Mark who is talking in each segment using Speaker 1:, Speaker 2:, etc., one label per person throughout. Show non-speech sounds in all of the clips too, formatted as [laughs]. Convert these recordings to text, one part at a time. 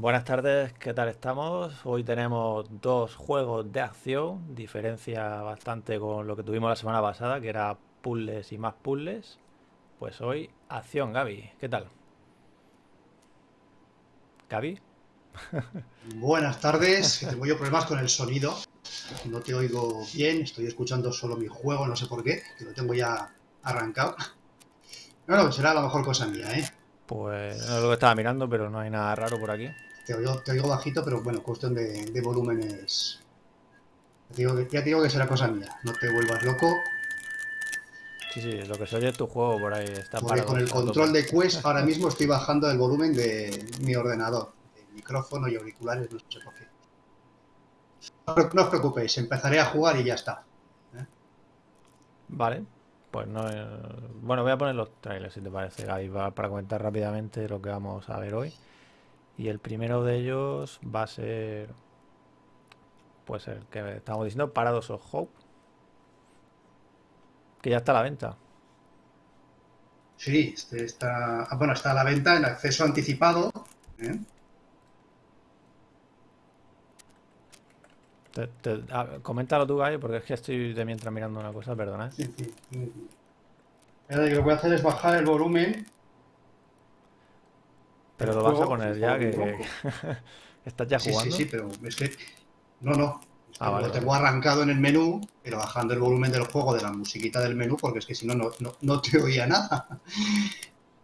Speaker 1: Buenas tardes, ¿qué tal estamos? Hoy tenemos dos juegos de acción, diferencia bastante con lo que tuvimos la semana pasada, que era puzzles y más puzzles. Pues hoy, acción, Gaby, ¿qué tal? Gaby. [laughs]
Speaker 2: Buenas tardes, tengo yo problemas con el sonido, no te oigo bien, estoy escuchando solo mi juego, no sé por qué, que lo tengo ya arrancado. No, no, será la mejor cosa mía, ¿eh?
Speaker 1: Pues no es lo que estaba mirando, pero no hay nada raro por aquí.
Speaker 2: Te oigo, bajito, pero bueno, cuestión de, volúmenes. Ya te, digo que, será cosa mía, no te vuelvas loco.
Speaker 1: Sí, sí, lo que se oye es tu juego por ahí. Está
Speaker 2: Porque con el control de Quest ahora mismo estoy bajando el volumen de mi ordenador. El micrófono y auriculares, no sé por qué. No, os preocupéis, empezaré a jugar y ya está. ¿eh?
Speaker 1: Vale, pues no. Eh, bueno, voy a poner los trailers si te parece, Gaby, para comentar rápidamente lo que vamos a ver hoy. Y el primero de ellos va a ser. Pues el que estamos diciendo, Paradox of Hope. Que ya está a la venta.
Speaker 2: Sí, este está. Ah, bueno, está a la venta en acceso anticipado. ¿eh?
Speaker 1: coméntalo tú, Gallo, porque es que estoy de mientras mirando una cosa, perdona. Sí, sí.
Speaker 2: lo que voy a hacer es bajar el volumen.
Speaker 1: Pero lo vas a poner ya, que, [laughs] estás ya jugando.
Speaker 2: Sí, sí, pero es que. No, no. Ah, lo tengo arrancado en el menú, pero bajando el volumen del juego de la musiquita del menú, porque es que si no, no, te oía nada. [laughs]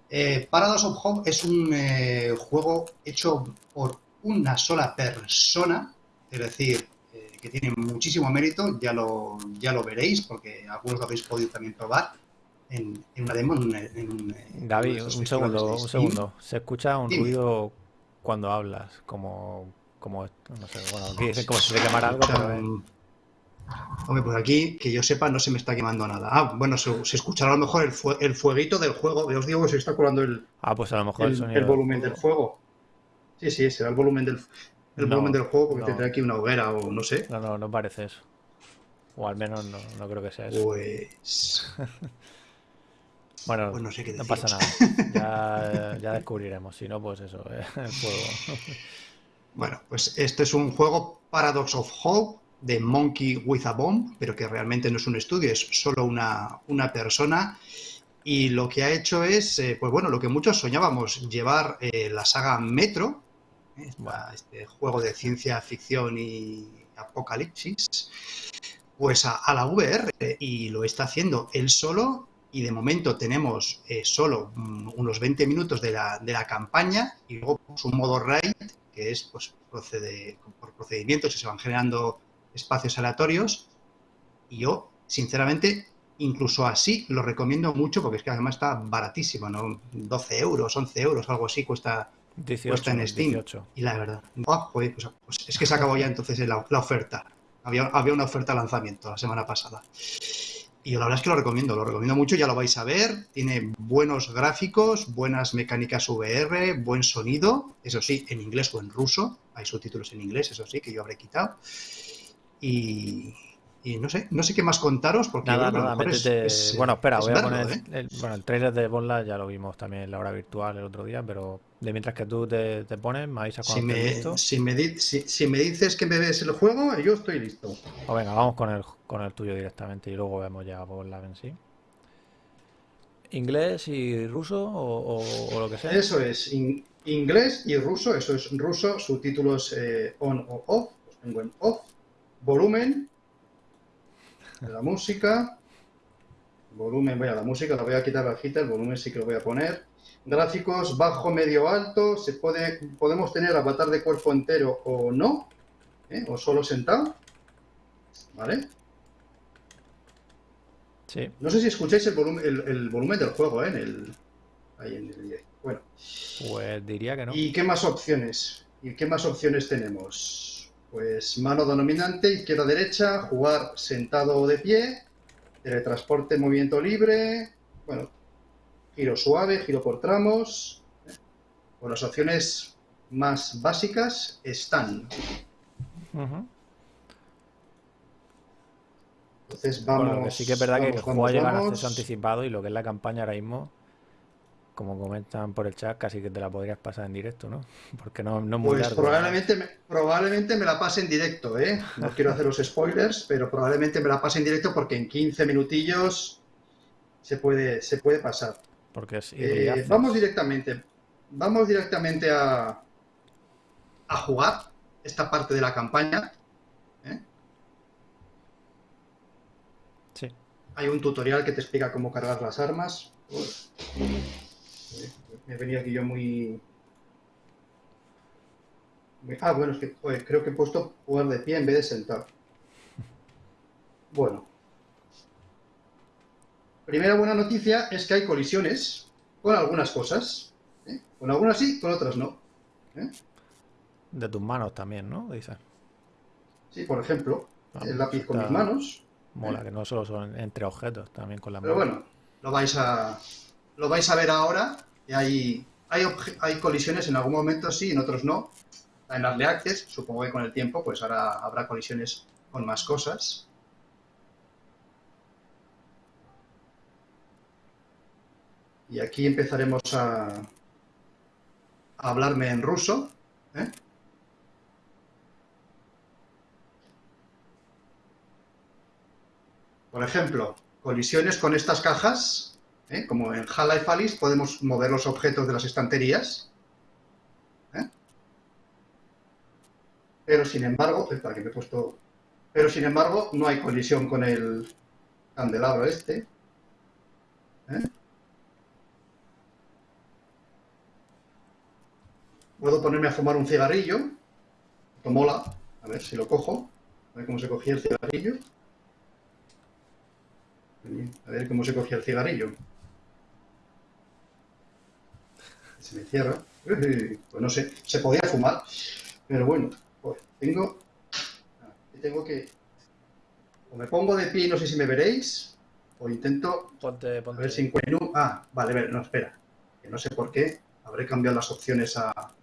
Speaker 2: Eh, Paradox of Home es un eh, juego hecho por una sola persona, es decir, que tiene muchísimo mérito, ya lo, ya lo veréis, porque algunos lo habéis podido también probar en, una demo. En, un,
Speaker 1: Gaby, un segundo, un segundo. Se escucha un ruido cuando hablas, como, como, no sé, bueno, aquí dicen como si se quemara algo, pero...
Speaker 2: Hombre, pues aquí, que yo sepa, no se me está quemando nada. Ah, bueno, se, escuchará a lo mejor el, el fueguito del juego. Os digo que se está colando el,
Speaker 1: ah, pues a lo mejor
Speaker 2: el, volumen del fuego. Sí, sí, será el volumen del, el volumen del juego porque tendrá aquí una hoguera o no sé.
Speaker 1: No, no, no parece eso. O al menos no, no creo que sea eso.
Speaker 2: Pues. [laughs]
Speaker 1: bueno, pues no, sé qué no pasa nada. Ya, [laughs] ya, descubriremos. Si no, pues eso, eh, el juego. [laughs]
Speaker 2: bueno, pues este es un juego Paradox of Hope de Monkey with a Bomb, pero que realmente no es un estudio, es solo una, una persona. Y lo que ha hecho es, eh, pues bueno, lo que muchos soñábamos, llevar eh, la saga Metro, este juego de ciencia ficción y apocalipsis, pues a, la VR y lo está haciendo él solo y de momento tenemos eh, solo mm, unos 20 minutos de la, de la campaña y luego pues, un modo raid que es pues procede, por procedimientos y se van generando espacios aleatorios y yo sinceramente incluso así lo recomiendo mucho porque es que además está baratísimo, ¿no? 12 euros, 11 euros, algo así cuesta
Speaker 1: 18, en Steam.
Speaker 2: Y la verdad, pues, pues, es que se acabó ya entonces la, oferta. Había, había, una oferta de lanzamiento la semana pasada. Y la verdad es que lo recomiendo, lo recomiendo mucho, ya lo vais a ver. Tiene buenos gráficos, buenas mecánicas VR, buen sonido, eso sí, en inglés o en ruso. Hay subtítulos en inglés, eso sí, que yo habré quitado. Y, y no sé, no sé qué más contaros porque
Speaker 1: nada, nada, bueno, espera, voy a poner ¿eh? el, bueno, el trailer de Bonla ya lo vimos también en la hora virtual el otro día, pero de mientras que tú te, pones, me avisa
Speaker 2: cuando si listo. Si me, si, me dices que me ves el juego, yo estoy listo. O
Speaker 1: pues venga, vamos con el, con el tuyo directamente y luego vemos ya Bonla en sí. ¿Inglés y ruso o, lo que sea?
Speaker 2: Eso es, inglés y ruso, eso es ruso, subtítulos eh, on o off, los tengo en off, volumen la música. Volumen, voy a la música, la voy a quitar bajita, el volumen sí que lo voy a poner. Gráficos bajo, medio, alto. Se puede, podemos tener avatar de cuerpo entero o no, ¿eh? o solo sentado. ¿Vale?
Speaker 1: Sí.
Speaker 2: No sé si escucháis el volumen, el, volumen del juego, ¿eh? En el, ahí en el Bueno.
Speaker 1: Pues diría que no.
Speaker 2: ¿Y qué más opciones? ¿Y qué más opciones tenemos? Pues mano dominante, izquierda, derecha, jugar sentado o de pie, teletransporte, movimiento libre, bueno, giro suave, giro por tramos. Pues las opciones más básicas están. Entonces vamos.
Speaker 1: sí que es verdad que el juego llega a acceso anticipado y lo que es la campaña ahora mismo como comentan por el chat, casi que te la podrías pasar en directo, ¿no? [laughs] Porque no, no es
Speaker 2: muy pues Probablemente me, probablemente me la pase en directo, ¿eh? No quiero hacer los spoilers, pero probablemente me la pase en directo porque en 15 minutillos se puede, se puede pasar.
Speaker 1: Porque es
Speaker 2: eh, vamos directamente, vamos directamente a, a jugar esta parte de la campaña. ¿eh?
Speaker 1: Sí.
Speaker 2: Hay un tutorial que te explica cómo cargar las armas. Me he venido aquí yo muy... Ah, bueno, es que creo que he puesto jugar de pie en vez de sentar. Bueno. Primera buena noticia es que hay colisiones con algunas cosas. ¿eh? Con algunas sí, con otras no. ¿eh?
Speaker 1: De tus manos también, ¿no? Dice.
Speaker 2: Sí, por ejemplo, ah, el lápiz con mis manos.
Speaker 1: Mola, ¿eh? que no solo son entre objetos, también con las
Speaker 2: Pero bueno, lo vais a, lo vais a ver ahora. Y hay, hay, hay colisiones en algún momento sí, en otros no. En las Access, supongo que con el tiempo, pues ahora habrá colisiones con más cosas. Y aquí empezaremos a, a hablarme en ruso. ¿eh? Por ejemplo, colisiones con estas cajas, ¿eh? como en Half-Life Alice podemos mover los objetos de las estanterías. ¿eh? Pero sin embargo, que me he puesto... Pero sin embargo, no hay colisión con el candelabro este. ¿eh? Puedo ponerme a fumar un cigarrillo. Esto. A ver si lo cojo. A ver cómo se cogía el cigarrillo. A ver cómo se cogía el cigarrillo. Se me cierra. [laughs] Pues no sé, se podía fumar. Pero bueno, pues tengo... Tengo que... O me pongo de pie, no sé si me veréis. O intento...
Speaker 1: Ponte, ponte.
Speaker 2: A ver si encuentro... Ah, vale, no, espera. Que no sé por qué. Habré cambiado las opciones a... A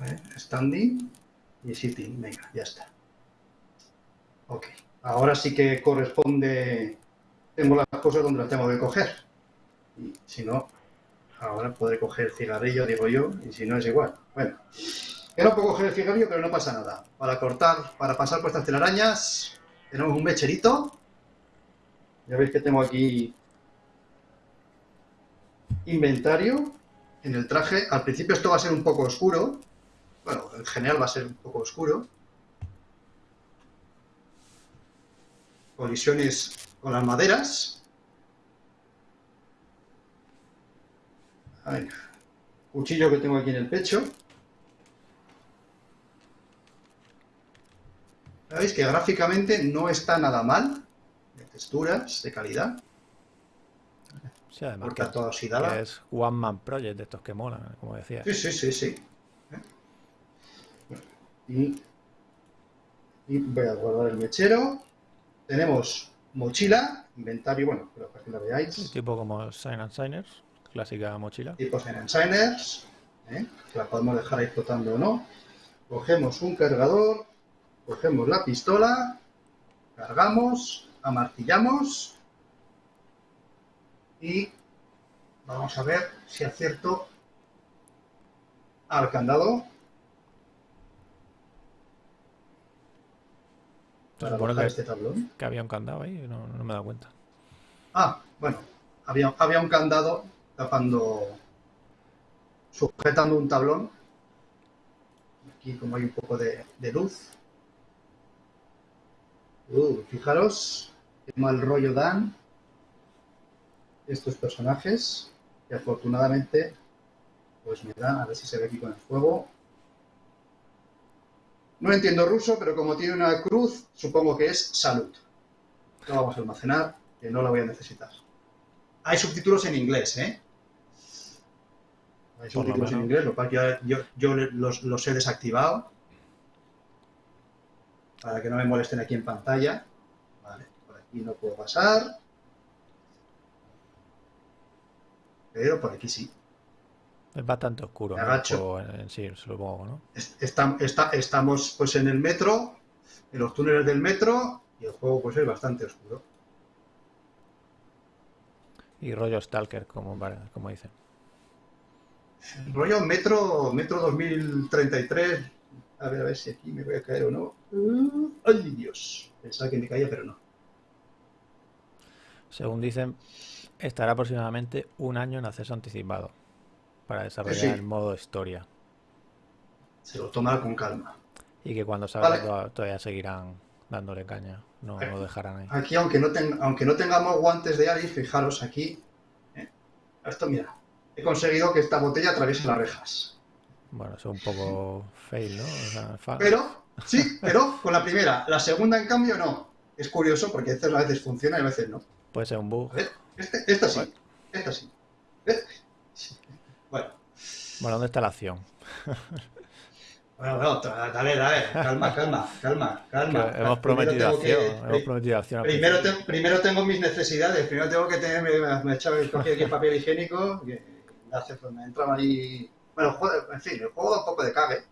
Speaker 2: ver, standing y sitting. Venga, ya está. Ok. Ahora sí que corresponde, tengo las cosas donde las tengo que coger. Y si no, ahora podré coger el cigarrillo, digo yo, y si no es igual. Bueno, no puedo coger el cigarrillo, pero no pasa nada. Para cortar, para pasar por estas telarañas, tenemos un mecherito. Ya veis que tengo aquí inventario en el traje. Al principio esto va a ser un poco oscuro. Bueno, en general va a ser un poco oscuro. colisiones con las maderas. Cuchillo que tengo aquí en el pecho. Veis que gráficamente no está nada mal, de texturas, de calidad.
Speaker 1: Sí, además porque toda oxidada. es One Man Project de estos que molan, como decía.
Speaker 2: Sí, sí, sí, sí. Y, y voy a guardar el mechero. Tenemos mochila, inventario, bueno, pero para que la veáis.
Speaker 1: Tipo como Sign and Signers, clásica mochila.
Speaker 2: Tipo Sign and Signers, ¿eh? la podemos dejar ahí flotando o no. Cogemos un cargador, cogemos la pistola, cargamos, amartillamos y vamos a ver si acierto al candado.
Speaker 1: que, este tablón. Que había un candado ahí, no, no me he dado cuenta.
Speaker 2: Ah, bueno, había, había un candado tapando, sujetando un tablón. Aquí como hay un poco de, luz. Uh, fijaros, qué mal rollo dan estos personajes, que afortunadamente, pues me dan, a ver si se ve aquí con el fuego, no entiendo ruso, pero como tiene una cruz, supongo que es salud. Lo vamos a almacenar, que no la voy a necesitar. Hay subtítulos en inglés, ¿eh? Hay subtítulos en inglés, lo cual yo, yo los, los, he desactivado. Para que no me molesten aquí en pantalla. Vale, por aquí no puedo pasar. Pero por aquí sí.
Speaker 1: Es bastante oscuro
Speaker 2: ¿no?
Speaker 1: en sí, supongo, ¿no?
Speaker 2: estamos pues en el metro, en los túneles del metro, y el juego pues es bastante oscuro.
Speaker 1: Y rollo Stalker, como, como dicen.
Speaker 2: Rollo Metro, Metro 2033. A ver, a ver si aquí me voy a caer o no. ¡Ay, Dios! Pensaba que me caía, pero no.
Speaker 1: Según dicen, estará aproximadamente un año en acceso anticipado para desarrollar el modo historia.
Speaker 2: Se lo tomará con calma.
Speaker 1: Y que cuando salga todavía seguirán dándole caña, no lo dejarán ahí.
Speaker 2: Aquí, aunque no, aunque no tengamos guantes de Alice, fijaros aquí. Eh, esto, mira, he conseguido que esta botella atraviese las rejas.
Speaker 1: Bueno, eso es un poco fail, ¿no?
Speaker 2: pero, sí, pero con la primera. La segunda, en cambio, no. Es curioso porque a veces funciona y a veces no.
Speaker 1: Puede ser un bug.
Speaker 2: Este, esta sí, esta sí. Bueno.
Speaker 1: Bueno, ¿dónde está la acción?
Speaker 2: Bueno, bueno, dale, dale, calma, calma, calma, calma.
Speaker 1: hemos prometido acción, hemos prometido acción.
Speaker 2: Primero, primero tengo mis necesidades, primero tengo que tener, me, he echado el papel higiénico, que me pues me ahí... Bueno, en fin, el juego da un poco de cague,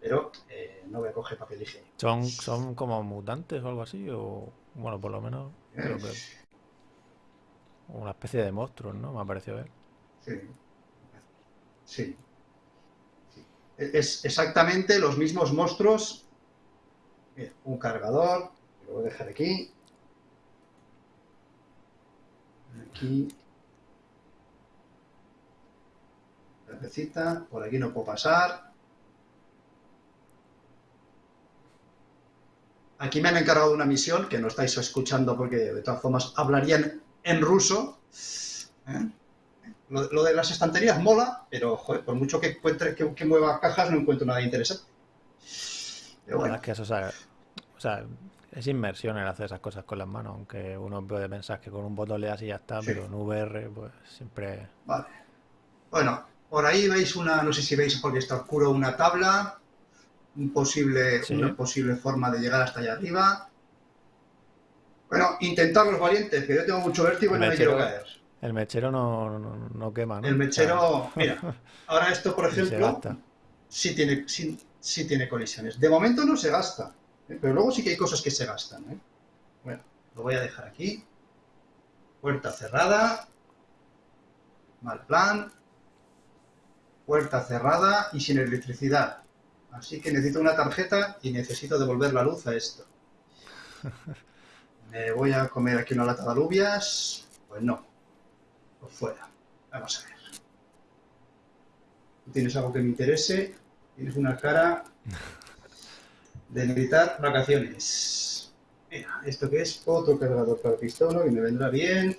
Speaker 2: pero eh, no voy a coger papel higiénico.
Speaker 1: ¿Son, ¿Son como mutantes o algo así? O, bueno, por lo menos creo que... Una especie de monstruos, ¿no? Me ha parecido ver.
Speaker 2: Sí. Sí es exactamente los mismos monstruos. un cargador, lo voy a dejar aquí. Aquí. Por aquí no puedo pasar. Aquí me han encargado una misión que no estáis escuchando porque de todas formas hablarían en ruso. ¿eh? Lo, de las estanterías mola, pero joder, por mucho que encuentre que, mueva cajas, no encuentro nada interesante.
Speaker 1: Pero bueno. Es que eso, o sea, es inmersión el hacer esas cosas con las manos, aunque uno puede pensar que con un botón le das y ya está, pero en VR, pues siempre.
Speaker 2: Vale. Bueno, por ahí veis una, no sé si veis porque está oscuro, una tabla, un posible, una posible forma de llegar hasta allá arriba. Bueno, intentar los valientes, que yo tengo mucho vértigo y no me quiero caer.
Speaker 1: El mechero no, no, quema, ¿no?
Speaker 2: El mechero, mira, [laughs] ahora esto, por ejemplo, sí tiene, sí, tiene colisiones. De momento no se gasta, ¿eh? pero luego sí que hay cosas que se gastan. ¿eh? Bueno, lo voy a dejar aquí. Puerta cerrada. Mal plan. Puerta cerrada y sin electricidad. Así que necesito una tarjeta y necesito devolver la luz a esto. [laughs] Me voy a comer aquí una lata de alubias. Pues no, por fuera. Vamos a ver. ¿Tienes algo que me interese? Tienes una cara [laughs] de necesitar vacaciones. Mira, ¿esto que es? Otro cargador para pistola que me vendrá bien.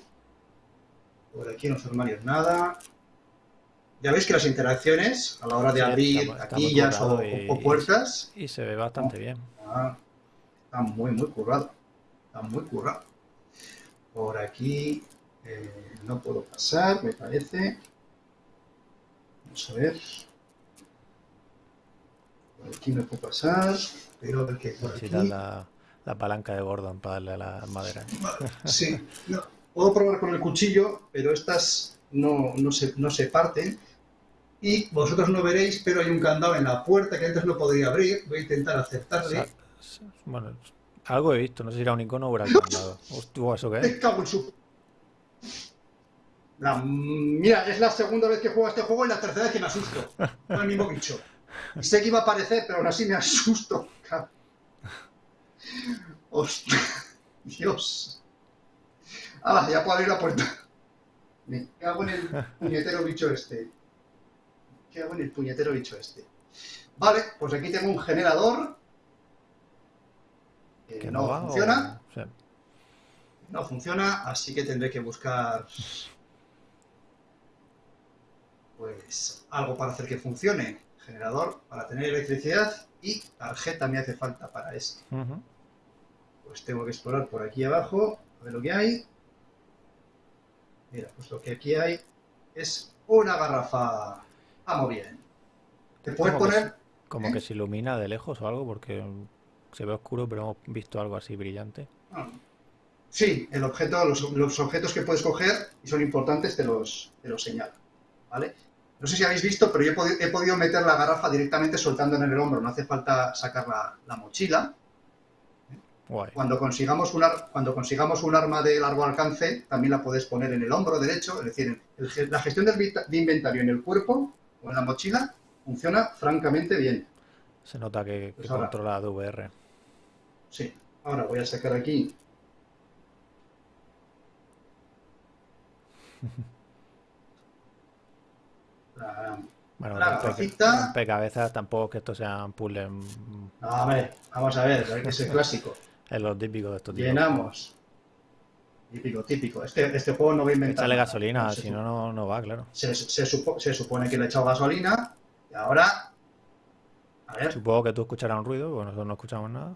Speaker 2: Por aquí en los armarios nada. Ya veis que las interacciones a la hora de abrir taquillas o, puertas...
Speaker 1: Y, se ve bastante bien.
Speaker 2: Está muy, muy currado. Está muy currado. Por aquí eh, no puedo pasar, me parece. Vamos a ver. Por aquí no puedo pasar. Pero a ver qué por aquí.
Speaker 1: La, la, palanca de Gordon para darle a la madera.
Speaker 2: Sí, puedo probar con el cuchillo, pero estas no, no, se, no se parten. Y vosotros no veréis, pero hay un candado en la puerta que antes no podría abrir. Voy a intentar acertarle.
Speaker 1: bueno, algo he visto, no sé si era un icono o era el candado. [laughs] Hostia, ¿eso qué es?
Speaker 2: cago en su mira, es la segunda vez que juego a este juego y la tercera vez que me asusto. [laughs] Con el mismo bicho. Y sé que iba a aparecer, pero aún así me asusto. Hostia. [laughs] Dios. Ah, ya puedo abrir la puerta. Me cago en el puñetero bicho este. Me cago en el puñetero bicho este. Vale, pues aquí tengo un generador. Que, no, funciona. No funciona, así que tendré que buscar pues algo para hacer que funcione. Generador para tener electricidad y tarjeta me hace falta para esto. Pues tengo que explorar por aquí abajo, a ver lo que hay. Mira, pues lo que aquí hay es una garrafa. Vamos bien. Te puedes poner...
Speaker 1: como que se ilumina de lejos o algo, porque se ve oscuro, pero hemos visto algo así brillante. Ah.
Speaker 2: Sí, el objeto, los, objetos que puedes coger y son importantes te los, te los señalo. ¿Vale? No sé si habéis visto, pero yo he, podido, meter la garrafa directamente soltando en el hombro, no hace falta sacar la, mochila.
Speaker 1: Guay.
Speaker 2: Cuando consigamos, un ar- cuando consigamos un arma de largo alcance, también la puedes poner en el hombro derecho. Es decir, el la gestión del de inventario en el cuerpo en la mochila funciona francamente bien.
Speaker 1: Se nota que, que
Speaker 2: Pues ahora-
Speaker 1: controla de VR.
Speaker 2: Sí. Ahora voy a sacar aquí. [laughs] La-
Speaker 1: Bueno,
Speaker 2: La
Speaker 1: rompe- rompecabezas tampoco es que esto sea un puzzle mm,
Speaker 2: No, a ver, vamos a ver, hay que ser [laughs] clásico.
Speaker 1: es lo típico de estos tipos.
Speaker 2: Típico, típico. Este, este juego no va a inventar.
Speaker 1: Échale gasolina, si no, no, no va, claro.
Speaker 2: Se, se supo- se supone que le he echado gasolina y ahora. A ver,
Speaker 1: Supongo que tú escucharás un ruido, porque nosotros no escuchamos nada.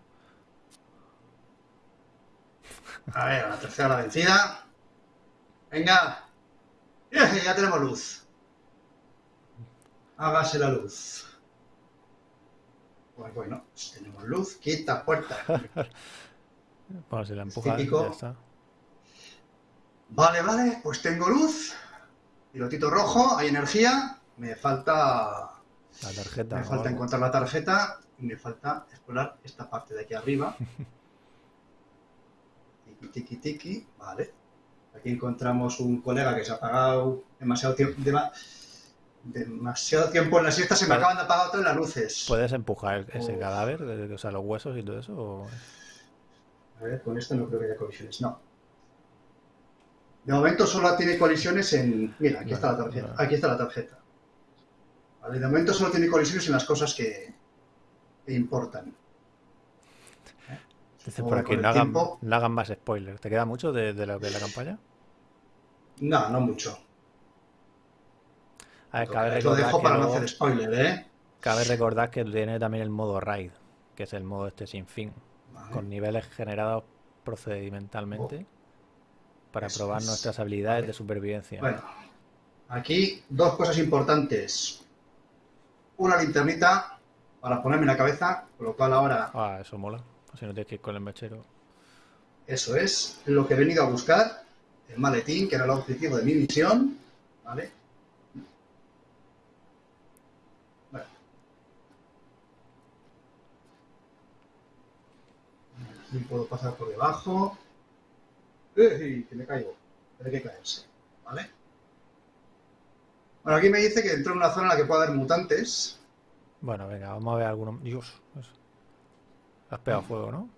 Speaker 2: a ver, a la tercera la vencida. Venga. Ya tenemos luz. Hágase la luz. Pues bueno, tenemos luz, quita puerta. [laughs]
Speaker 1: Bueno, si la empujas,
Speaker 2: típico.
Speaker 1: ya está.
Speaker 2: Vale, vale, pues tengo luz. Pilotito rojo, hay energía. Me falta
Speaker 1: La tarjeta.
Speaker 2: Me falta encontrar la tarjeta y me falta explorar esta parte de aquí arriba. [laughs] Tiki, tiki, tiki. Vale. Aquí encontramos un colega que se ha apagado demasiado tiempo. demasiado tiempo en la siesta. Se me
Speaker 1: Vale.
Speaker 2: acaban de apagar todas las luces.
Speaker 1: ¿Puedes empujar ese
Speaker 2: Uf.
Speaker 1: cadáver? O sea, los huesos y todo eso. o-
Speaker 2: A ver, con esto no creo que haya colisiones. No. De momento solo tiene colisiones en. Mira, aquí está la tarjeta. Aquí está la tarjeta. Vale, de momento solo tiene colisiones en las cosas que, que importan. ¿Eh?
Speaker 1: Dice por aquí, no hagan,
Speaker 2: tiempo-
Speaker 1: no hagan más spoilers. ¿Te queda mucho de, de lo que es la campaña?
Speaker 2: No, no mucho.
Speaker 1: A ver, cabe
Speaker 2: Lo
Speaker 1: recordar,
Speaker 2: dejo
Speaker 1: que
Speaker 2: para no hacer spoiler, ¿eh?
Speaker 1: cabe recordar que tiene también el modo raid, que es el modo este sin fin,
Speaker 2: Vale.
Speaker 1: con niveles generados procedimentalmente para
Speaker 2: Eso
Speaker 1: probar
Speaker 2: es.
Speaker 1: nuestras habilidades
Speaker 2: Vale.
Speaker 1: de supervivencia.
Speaker 2: Bueno, aquí dos cosas importantes. Una linternita para ponerme en la cabeza, con lo cual ahora
Speaker 1: Ah, eso mola. Así no tienes que ir con el mechero.
Speaker 2: eso es lo que he venido a buscar, el maletín, que era el objetivo de mi misión, ¿vale? Bueno. Aquí puedo pasar por debajo. ¡Ey! Que me caigo. Hay que caerse, ¿vale? Bueno, aquí me dice que entró en una zona en la que puede haber mutantes.
Speaker 1: Bueno, venga, vamos a ver algunos. Dios, eso. Has pegado fuego, ¿no?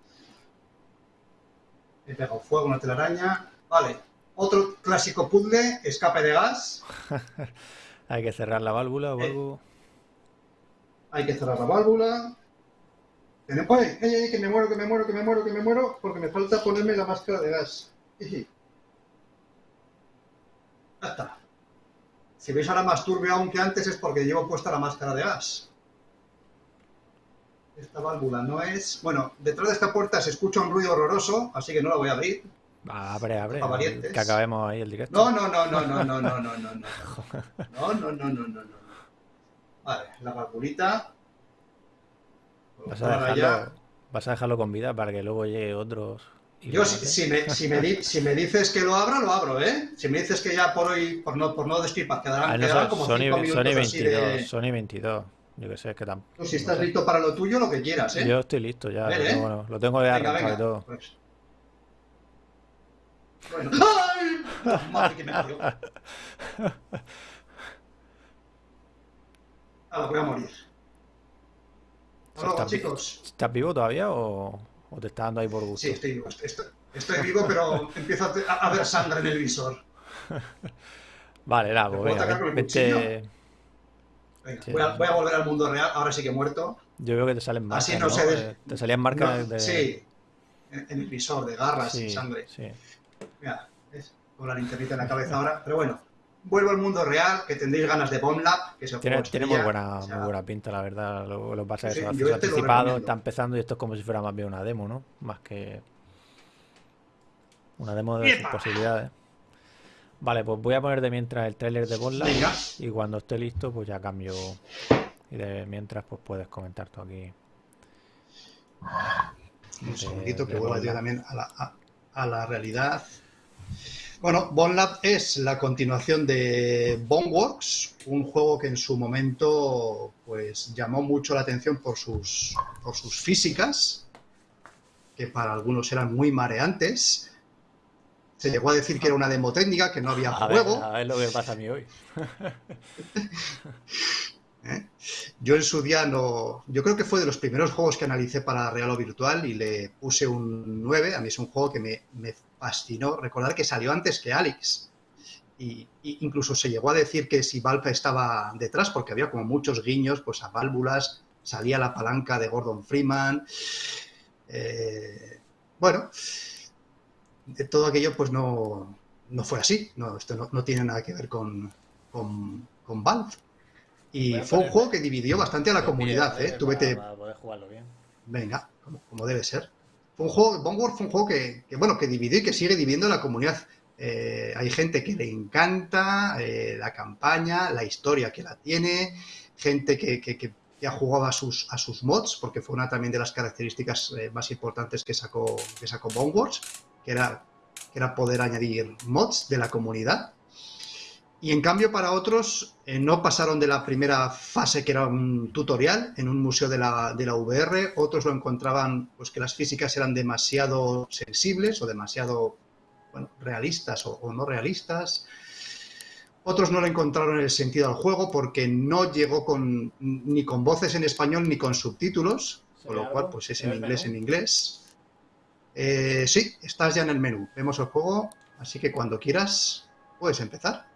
Speaker 2: He pegado fuego, una telaraña. Vale. Otro clásico puzzle, escape de gas. [laughs]
Speaker 1: Hay que cerrar la válvula o
Speaker 2: Eh.
Speaker 1: algo.
Speaker 2: Hay que cerrar la válvula. Tenemos- ¡Ay, ay, ay, que me muero, que me muero, que me muero, que me muero! Porque me falta ponerme la máscara de gas. Ya está. Si veis ahora más turbio aún que antes es porque llevo puesta la máscara de gas. Esta válvula no es... Bueno, detrás de esta puerta se escucha un ruido horroroso, así que no la voy a abrir.
Speaker 1: Abre, abre.
Speaker 2: Pa' valientes.
Speaker 1: Que acabemos ahí el directo.
Speaker 2: No, no, no, no, no, no, no, no, no, no. No, no, no, no, no, no. Vale, la valvulita.
Speaker 1: Vas a, dejarlo, vas a dejarlo con vida para que luego llegue otros.
Speaker 2: Yo, si, si me, si, me di- si me dices que lo abra, lo abro, ¿eh? Si me dices que ya por hoy, por no, por no despilpar, quedarán,
Speaker 1: Ah, no,
Speaker 2: quedarán como
Speaker 1: Sony,
Speaker 2: cinco
Speaker 1: Sony
Speaker 2: minutos así
Speaker 1: 22,
Speaker 2: de...
Speaker 1: Sony 22. Yo que sé, que tan.
Speaker 2: Tú, si
Speaker 1: no
Speaker 2: estás
Speaker 1: sé.
Speaker 2: listo para lo tuyo, lo que quieras, ¿eh?
Speaker 1: Yo estoy listo ya,
Speaker 2: ver, ¿eh?
Speaker 1: bueno, lo tengo ya
Speaker 2: venga, venga.
Speaker 1: todo.
Speaker 2: Pues. Bueno. ¡Ay! Madre que me parió. [laughs] Ahora voy a morir. Hasta luego,
Speaker 1: ¿Estás, vi-
Speaker 2: chicos.
Speaker 1: ¿Estás vivo todavía o, o te estás dando ahí por gusto?
Speaker 2: Sí, estoy vivo. Estoy, estoy vivo, pero empiezo a, ver sangre en el visor. [laughs]
Speaker 1: Vale, nada,
Speaker 2: ¿Te
Speaker 1: pues
Speaker 2: puedo
Speaker 1: venga, vete.
Speaker 2: Venga,
Speaker 1: Sí.
Speaker 2: voy, a, voy a volver al mundo real, ahora sí que he muerto.
Speaker 1: Yo veo que te salen marcas,
Speaker 2: Así no
Speaker 1: ¿no? Eh, Te salían marcas
Speaker 2: No,
Speaker 1: de...
Speaker 2: Sí, en, en el visor, de garras
Speaker 1: sí,
Speaker 2: y sangre.
Speaker 1: sí.
Speaker 2: Mira, ¿ves? Con la linternita en la cabeza ahora. Pero bueno, vuelvo al mundo real, que tendréis ganas de Bomb Lab, que es el
Speaker 1: Tiene, tiene muy buena,
Speaker 2: O sea,
Speaker 1: muy buena pinta, la verdad. Lo, lo pasa
Speaker 2: Sí,
Speaker 1: eso,
Speaker 2: este
Speaker 1: anticipado está empezando y esto es como si fuera más bien una demo, ¿no? Más que una demo de posibilidades. Vale, pues voy a poner de mientras el tráiler de Bond Lab
Speaker 2: Venga.
Speaker 1: y cuando esté listo pues ya cambio y de mientras pues puedes comentar tú aquí.
Speaker 2: Un segundito que vuelva yo también a la, a, a la realidad. Bueno, Bone Lab es la continuación de Boneworks, un juego que en su momento pues llamó mucho la atención por sus, por sus físicas, que para algunos eran muy mareantes. Se llegó a decir que era una demo técnica, que no había
Speaker 1: A
Speaker 2: juego.
Speaker 1: ver, a ver lo que pasa a mí hoy. [laughs]
Speaker 2: ¿eh? Yo en su día no. Yo creo que fue de los primeros juegos que analicé para Real o Virtual y le puse un 9. A mí es un juego que me, me fascinó. Recordar que salió antes que Alex. Y, y incluso se llegó a decir que si Valve estaba detrás, porque había como muchos guiños pues, a válvulas, salía la palanca de Gordon Freeman. Eh, bueno, de todo aquello pues no, no fue así. No, esto no, no tiene nada que ver con, con, con Valve. Y fue un juego que dividió bastante a la comunidad, ¿eh? Tú vete,
Speaker 1: para, para poder jugarlo bien.
Speaker 2: venga, como, como debe ser. Fue un fue un juego que, que, bueno, que dividió y que sigue dividiendo la comunidad. Eh, hay gente que le encanta eh, la campaña, la historia que la tiene, gente que, que, que ya jugaba a sus, a sus mods, porque fue una también de las características eh, más importantes que sacó, que sacó que era, que era poder añadir mods de la comunidad. Y en cambio para otros eh, no pasaron de la primera fase que era un tutorial en un museo de la, de la VR, otros lo encontraban pues que las físicas eran demasiado sensibles o demasiado bueno, realistas o, o no realistas. Otros no le encontraron el sentido al juego porque no llegó con, ni con voces en español ni con subtítulos, con lo
Speaker 1: ¿Sería
Speaker 2: cual pues es
Speaker 1: ¿Se ve
Speaker 2: en inglés
Speaker 1: menú?
Speaker 2: en inglés. Eh, sí, estás ya en el menú. Vemos el juego, así que cuando quieras puedes empezar.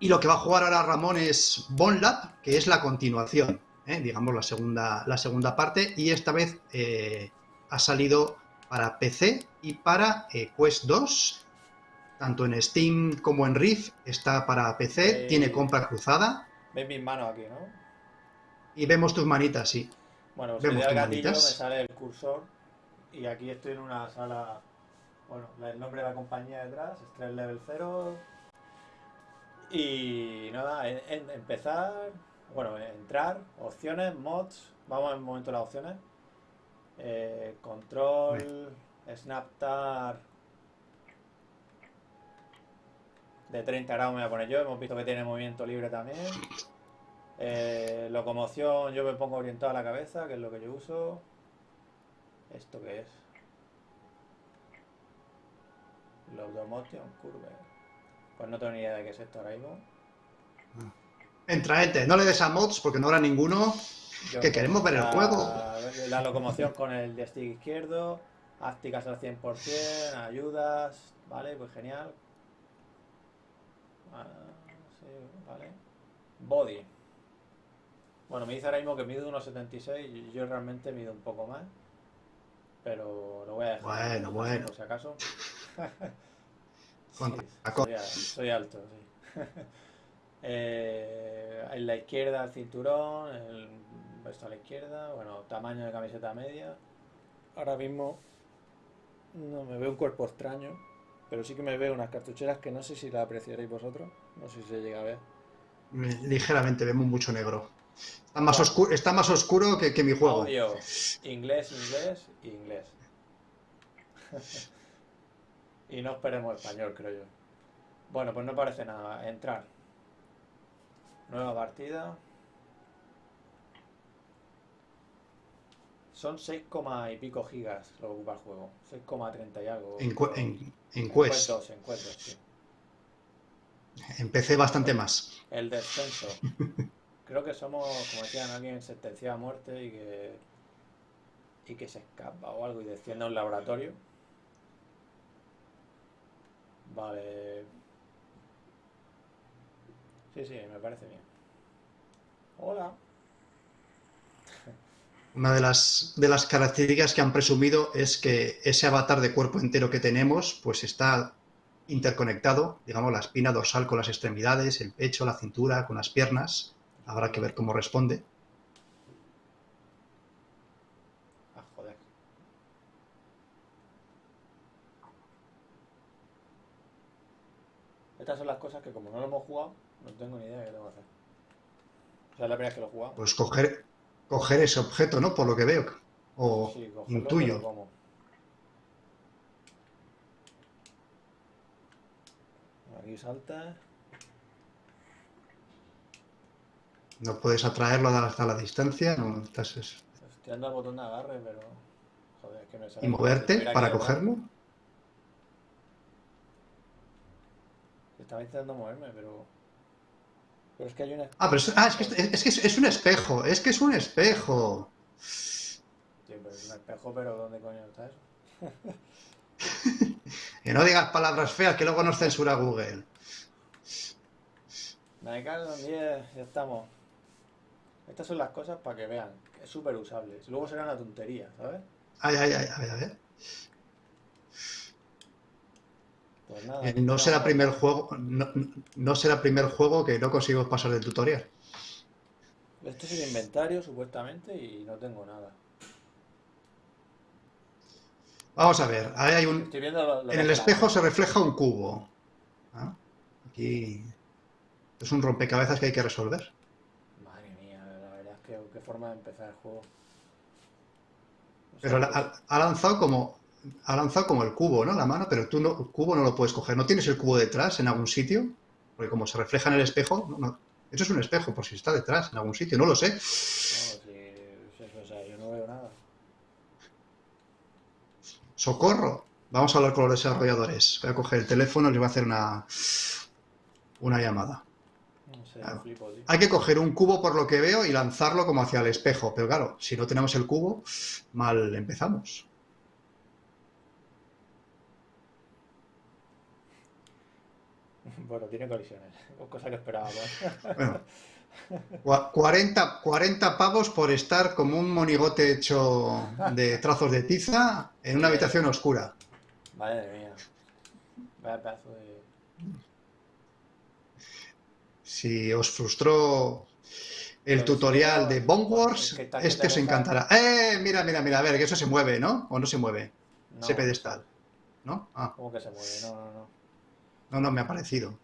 Speaker 2: Y lo que va a jugar ahora Ramón es Bone Lab, que es la continuación, ¿eh? digamos la segunda, la segunda parte, y esta vez eh, ha salido para PC y para eh, Quest 2, tanto en Steam como en Rift, está para PC, tiene compra cruzada,
Speaker 1: ves mis manos aquí, ¿no?
Speaker 2: y vemos tus manitas, sí.
Speaker 1: Bueno,
Speaker 2: Vemos
Speaker 1: si al
Speaker 2: tus
Speaker 1: gatillo me
Speaker 2: manitas.
Speaker 1: sale el cursor y aquí estoy en una sala, bueno, el nombre de la compañía detrás, Stress Level 0 y nada, empezar, bueno, entrar, opciones, mods, vamos en un momento a las opciones, Eh, control, Snaptar de 30 grados me voy a poner yo, hemos visto que tiene movimiento libre también. Eh, locomoción, yo me pongo orientado a la cabeza, que es lo que yo uso. ¿Esto qué es? Locomotion Curve. Pues no tengo ni idea de qué es esto ahora mismo.
Speaker 2: Entra, entra, no le des a mods porque no habrá ninguno.
Speaker 1: Yo
Speaker 2: Que queremos ver el
Speaker 1: la-
Speaker 2: juego.
Speaker 1: La locomoción con el de stick izquierdo, ápticas al 100%, ayudas, vale, pues genial. Ah, sí, vale. Body. Bueno, me dice ahora mismo que mido unos 76 y yo realmente mido un poco más. Pero lo voy a dejar.
Speaker 2: Bueno, bueno.
Speaker 1: Por si acaso. [laughs]
Speaker 2: Con
Speaker 1: Sí,
Speaker 2: tacón.
Speaker 1: soy, alto, sí. [laughs] Eh, en la izquierda el cinturón, el esto a la izquierda, bueno, tamaño de camiseta media. Ahora mismo no me veo un cuerpo extraño, pero sí que me veo unas cartucheras que no sé si la apreciaréis vosotros, no sé si se llega a ver.
Speaker 2: Ligeramente, vemos mucho negro. Está más,
Speaker 1: Bueno.
Speaker 2: oscuro, está más oscuro que, que mi juego.
Speaker 1: Audio, inglés, inglés, inglés. [laughs] y no esperemos español, creo yo. Bueno, pues no parece nada. Entrar. Nueva partida. Son 6, coma y pico gigas lo que ocupa el juego. 6,30 y algo.
Speaker 2: En, en, Quest.
Speaker 1: Quest 2, en Quest 2, sí.
Speaker 2: Empecé bastante más.
Speaker 1: El descenso. Creo que somos, como decían, alguien sentenciado a muerte y que y que se escapa o algo y desciende a un laboratorio. Vale. Sí, sí, me parece bien. Hola.
Speaker 2: Una de las, de las características que han presumido es que ese avatar de cuerpo entero que tenemos, pues está interconectado, digamos, la espina dorsal con las extremidades, el pecho, la cintura, con las piernas. Habrá que ver cómo responde.
Speaker 1: Ah, joder. Estas son las cosas que como no lo hemos jugado, no tengo ni idea de qué tengo que hacer. O sea, es la primera vez que lo jugamos.
Speaker 2: Pues coger, coger ese objeto, ¿no? Por lo que veo. O
Speaker 1: Sí, cogerlo,
Speaker 2: intuyo.
Speaker 1: Aquí salta.
Speaker 2: No puedes atraerlo hasta la distancia. No, estás- es-
Speaker 1: Estoy dando al botón de agarre, pero. Joder, es que me sale
Speaker 2: y moverte para cogerlo.
Speaker 1: Estaba intentando moverme, pero. Pero es que hay una.
Speaker 2: Ah, pero es, ah, es que, es, es que es, es un espejo, es que es un espejo.
Speaker 1: Tío, pero es un espejo, pero ¿dónde coño está eso? [laughs]
Speaker 2: Que no digas palabras feas que luego nos censura Google.
Speaker 1: Me cago en 10, ya estamos. Estas son las cosas para que vean. Es súper usable. Luego será una tontería, ¿sabes?
Speaker 2: Ay, ay, ay, a ver, a ver.
Speaker 1: Pues nada.
Speaker 2: Eh, No será primer juego, no, no será primer juego que no consigo pasar el tutorial.
Speaker 1: Esto es el inventario, supuestamente, y no tengo nada.
Speaker 2: Vamos a ver, ahí hay un,
Speaker 1: Estoy viendo lo- lo
Speaker 2: en el espejo se refleja un cubo. ¿Ah? Aquí es un rompecabezas que hay que resolver.
Speaker 1: Madre mía, la verdad es que qué forma de empezar el juego.
Speaker 2: Pero la- ha lanzado como ha lanzado como el cubo, ¿no? La mano, pero tú no, el cubo no lo puedes coger. ¿No tienes el cubo detrás en algún sitio? Porque como se refleja en el espejo, no. Eso es un espejo, por si está detrás en algún sitio, no lo sé.
Speaker 1: No, si, si- o sea, yo no veo nada.
Speaker 2: ¡Socorro! Vamos a hablar con los desarrolladores. Voy a coger el teléfono y les voy a hacer una, una llamada.
Speaker 1: Flipo.
Speaker 2: Hay que coger un cubo por lo que veo y lanzarlo como hacia el espejo. Pero claro, si no tenemos el cubo, mal empezamos.
Speaker 1: Bueno, tiene colisiones. Cosa que esperaba. ¿no?
Speaker 2: Bueno, cua- 40, 40 pavos por estar como un monigote hecho de trazos de tiza en una habitación oscura.
Speaker 1: Madre mía. Vaya pedazo de.
Speaker 2: Si os frustró el tutorial de Bone Wars,
Speaker 1: es que está que
Speaker 2: este
Speaker 1: te
Speaker 2: os encantará. ¡Eh! Mira, mira, mira, a ver, que eso se mueve, ¿no? ¿O no se mueve?
Speaker 1: No,
Speaker 2: Ese pedestal. ¿No? Ah,
Speaker 1: ¿Cómo que se mueve? No, no, no.
Speaker 2: No, no me ha parecido.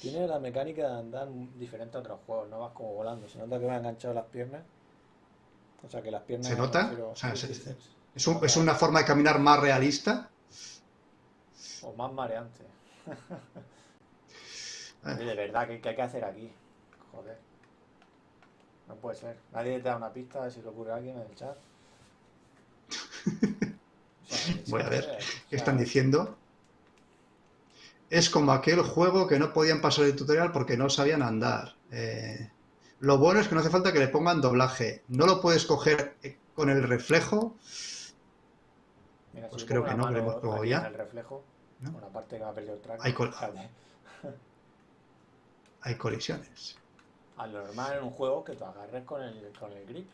Speaker 1: Tiene la mecánica de andar diferente a otros juegos, no vas como volando. Se nota que va enganchado las piernas. O sea que las piernas.
Speaker 2: ¿Se nota?
Speaker 1: me refiero-
Speaker 2: O sea,
Speaker 1: sí,
Speaker 2: se-
Speaker 1: sí, sí.
Speaker 2: Es, un- es una forma de caminar más realista.
Speaker 1: O más mareante. [laughs] Oye, de verdad, ¿qué, qué hay que hacer aquí? Joder. No puede ser. Nadie te da una pista de si le ocurre a alguien en el chat. [laughs] O sea,
Speaker 2: Voy a ver ¿Qué están diciendo? Es como aquel juego que no podían pasar el tutorial porque no sabían andar. Eh, lo bueno es que no hace falta que le pongan doblaje. No lo puedes coger eh, con el reflejo.
Speaker 1: Mira,
Speaker 2: Pues creo que no, que lo hemos probado ya.
Speaker 1: el reflejo,
Speaker 2: ¿No?
Speaker 1: aparte que me ha perdido el track.
Speaker 2: Hay col-
Speaker 1: fíjate. [laughs]
Speaker 2: Hay colisiones.
Speaker 1: Al normal en un juego que tú agarres con el, con el grip.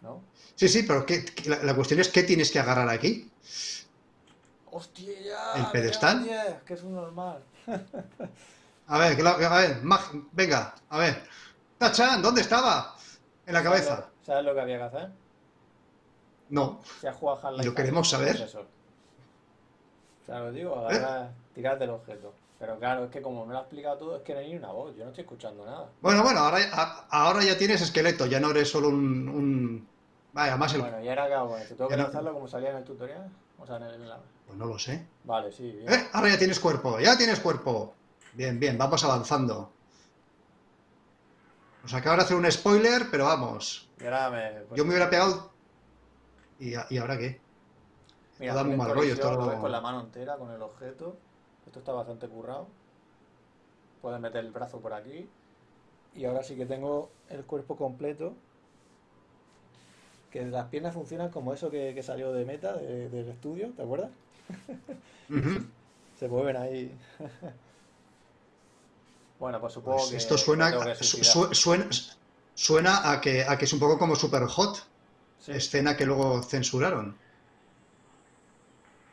Speaker 1: ¿No?
Speaker 2: Sí, sí, pero ¿qué- qué- la, la cuestión es qué tienes que agarrar aquí.
Speaker 1: ¡Hostia!
Speaker 2: ¿El pedestal?
Speaker 1: diez, que es un normal. [laughs]
Speaker 2: A ver, a ver, Mag- venga, a ver. Tachan, ¿dónde estaba? En la cabeza.
Speaker 1: ¿Sabes lo, sabes lo que había que hacer?
Speaker 2: No.
Speaker 1: Si has jugado a Half-Life
Speaker 2: ¿Y lo queremos saber?
Speaker 1: pues sea, lo digo, agarrar, tirar del objeto. Pero claro, es que como me lo ha explicado todo, es que no hay ni una voz, yo no estoy escuchando nada.
Speaker 2: Bueno, bueno, ahora, a- ahora ya tienes esqueleto, ya no eres solo un... un- Vaya, más el...
Speaker 1: Bueno, y ahora qué hago esto. ¿Tengo que
Speaker 2: no-
Speaker 1: lanzarlo como salía en el tutorial? O sea, en el... en la-
Speaker 2: Pues no lo sé.
Speaker 1: Vale, sí, bien.
Speaker 2: Eh, ahora ya tienes cuerpo, ya tienes cuerpo. Bien, bien, vamos avanzando. Nos acaba de hacer un spoiler, pero vamos.
Speaker 1: Me... pues,
Speaker 2: Yo me hubiera pegado... ¿Y, ¿y ahora qué?
Speaker 1: Mira,
Speaker 2: da
Speaker 1: tiene
Speaker 2: mal rollo,
Speaker 1: ves con la mano entera, con el objeto. Esto está bastante currado. Puedes meter el brazo por aquí. Y ahora sí que tengo el cuerpo completo. Que las piernas funcionan como eso que, que salió de meta de- del estudio, ¿te acuerdas? [laughs] Se mueven ahí. [laughs] bueno, pues supongo
Speaker 2: Pues
Speaker 1: que
Speaker 2: esto suena,
Speaker 1: que
Speaker 2: su- suena, suena a que, a que es un poco como Super Hot,
Speaker 1: Sí,
Speaker 2: escena que luego censuraron.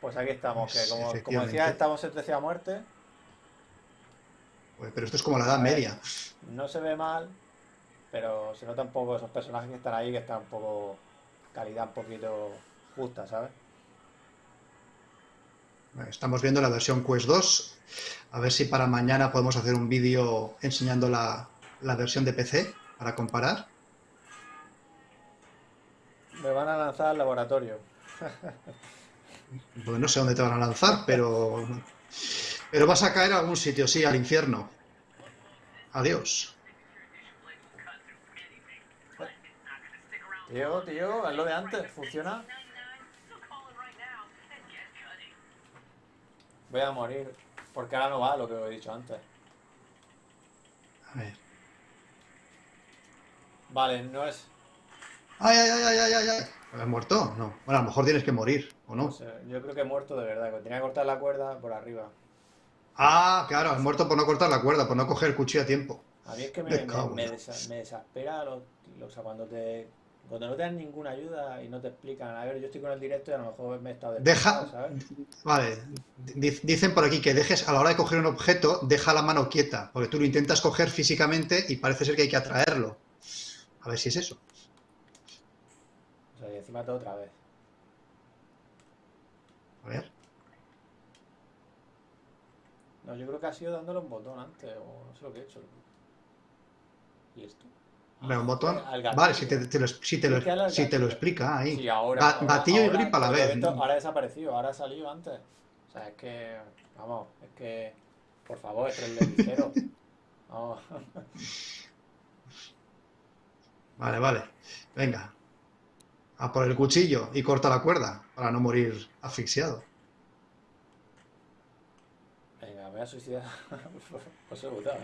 Speaker 1: pues aquí estamos,
Speaker 2: Pues,
Speaker 1: que como, como decía, estamos sentenciados a muerte.
Speaker 2: Pues, Pero esto es como la Edad
Speaker 1: ver.
Speaker 2: Media.
Speaker 1: No se ve mal, pero se nota un poco esos personajes que están ahí, que están un poco calidad un poquito justa, ¿sabes?
Speaker 2: Estamos viendo la versión Quest 2. A ver si para mañana podemos hacer un vídeo enseñando la, la versión de PC para comparar.
Speaker 1: Me van a lanzar al laboratorio.
Speaker 2: Pues no sé dónde te van a lanzar, pero. Pero vas a caer a algún sitio, sí, al infierno. Adiós.
Speaker 1: Tío, tío, es lo de antes, funciona. Voy a morir, porque ahora no va lo que os he dicho antes.
Speaker 2: A ver.
Speaker 1: Vale, no es...
Speaker 2: ¡Ay, ay, ay, ay, ay, ay! ¿Has muerto? No. Bueno, a lo mejor tienes que morir, ¿o no?
Speaker 1: no sé, yo creo que he muerto de verdad, que tenía que cortar la cuerda por arriba.
Speaker 2: Ah, claro, has muerto por no cortar la cuerda, por no coger el cuchillo a tiempo.
Speaker 1: A mí es que me,
Speaker 2: Me
Speaker 1: me, desa- me desespera lo, lo- o sea, cuando te cuando no te dan ninguna ayuda y no te explican. A ver, yo estoy con el directo y a lo mejor me he estado
Speaker 2: Deja-
Speaker 1: ¿sabes?
Speaker 2: Vale, di- dicen por aquí que dejes, a la hora de coger un objeto, deja la mano quieta, porque tú lo intentas coger físicamente y parece ser que hay que atraerlo. A ver si es eso.
Speaker 1: O sea, y encima todo otra vez.
Speaker 2: A ver.
Speaker 1: No, yo creo que ha sido dándole un botón antes, o no sé lo que he hecho. ¿Y esto?
Speaker 2: Un botón. Vale, si te, te lo, si te lo- si te lo explica ahí.
Speaker 1: Sí, ahora.
Speaker 2: Ga-
Speaker 1: ahora-
Speaker 2: gatillo y grip a la vez.
Speaker 1: esto Ahora ha desaparecido, ahora ha salido antes. O sea, es que. Vamos, es que. Por favor, es el [laughs] ligero. Vamos.
Speaker 2: Vale, vale. Venga. A por el cuchillo y corta la cuerda para no morir asfixiado.
Speaker 1: Venga, me voy a suicidar. Pues he votado.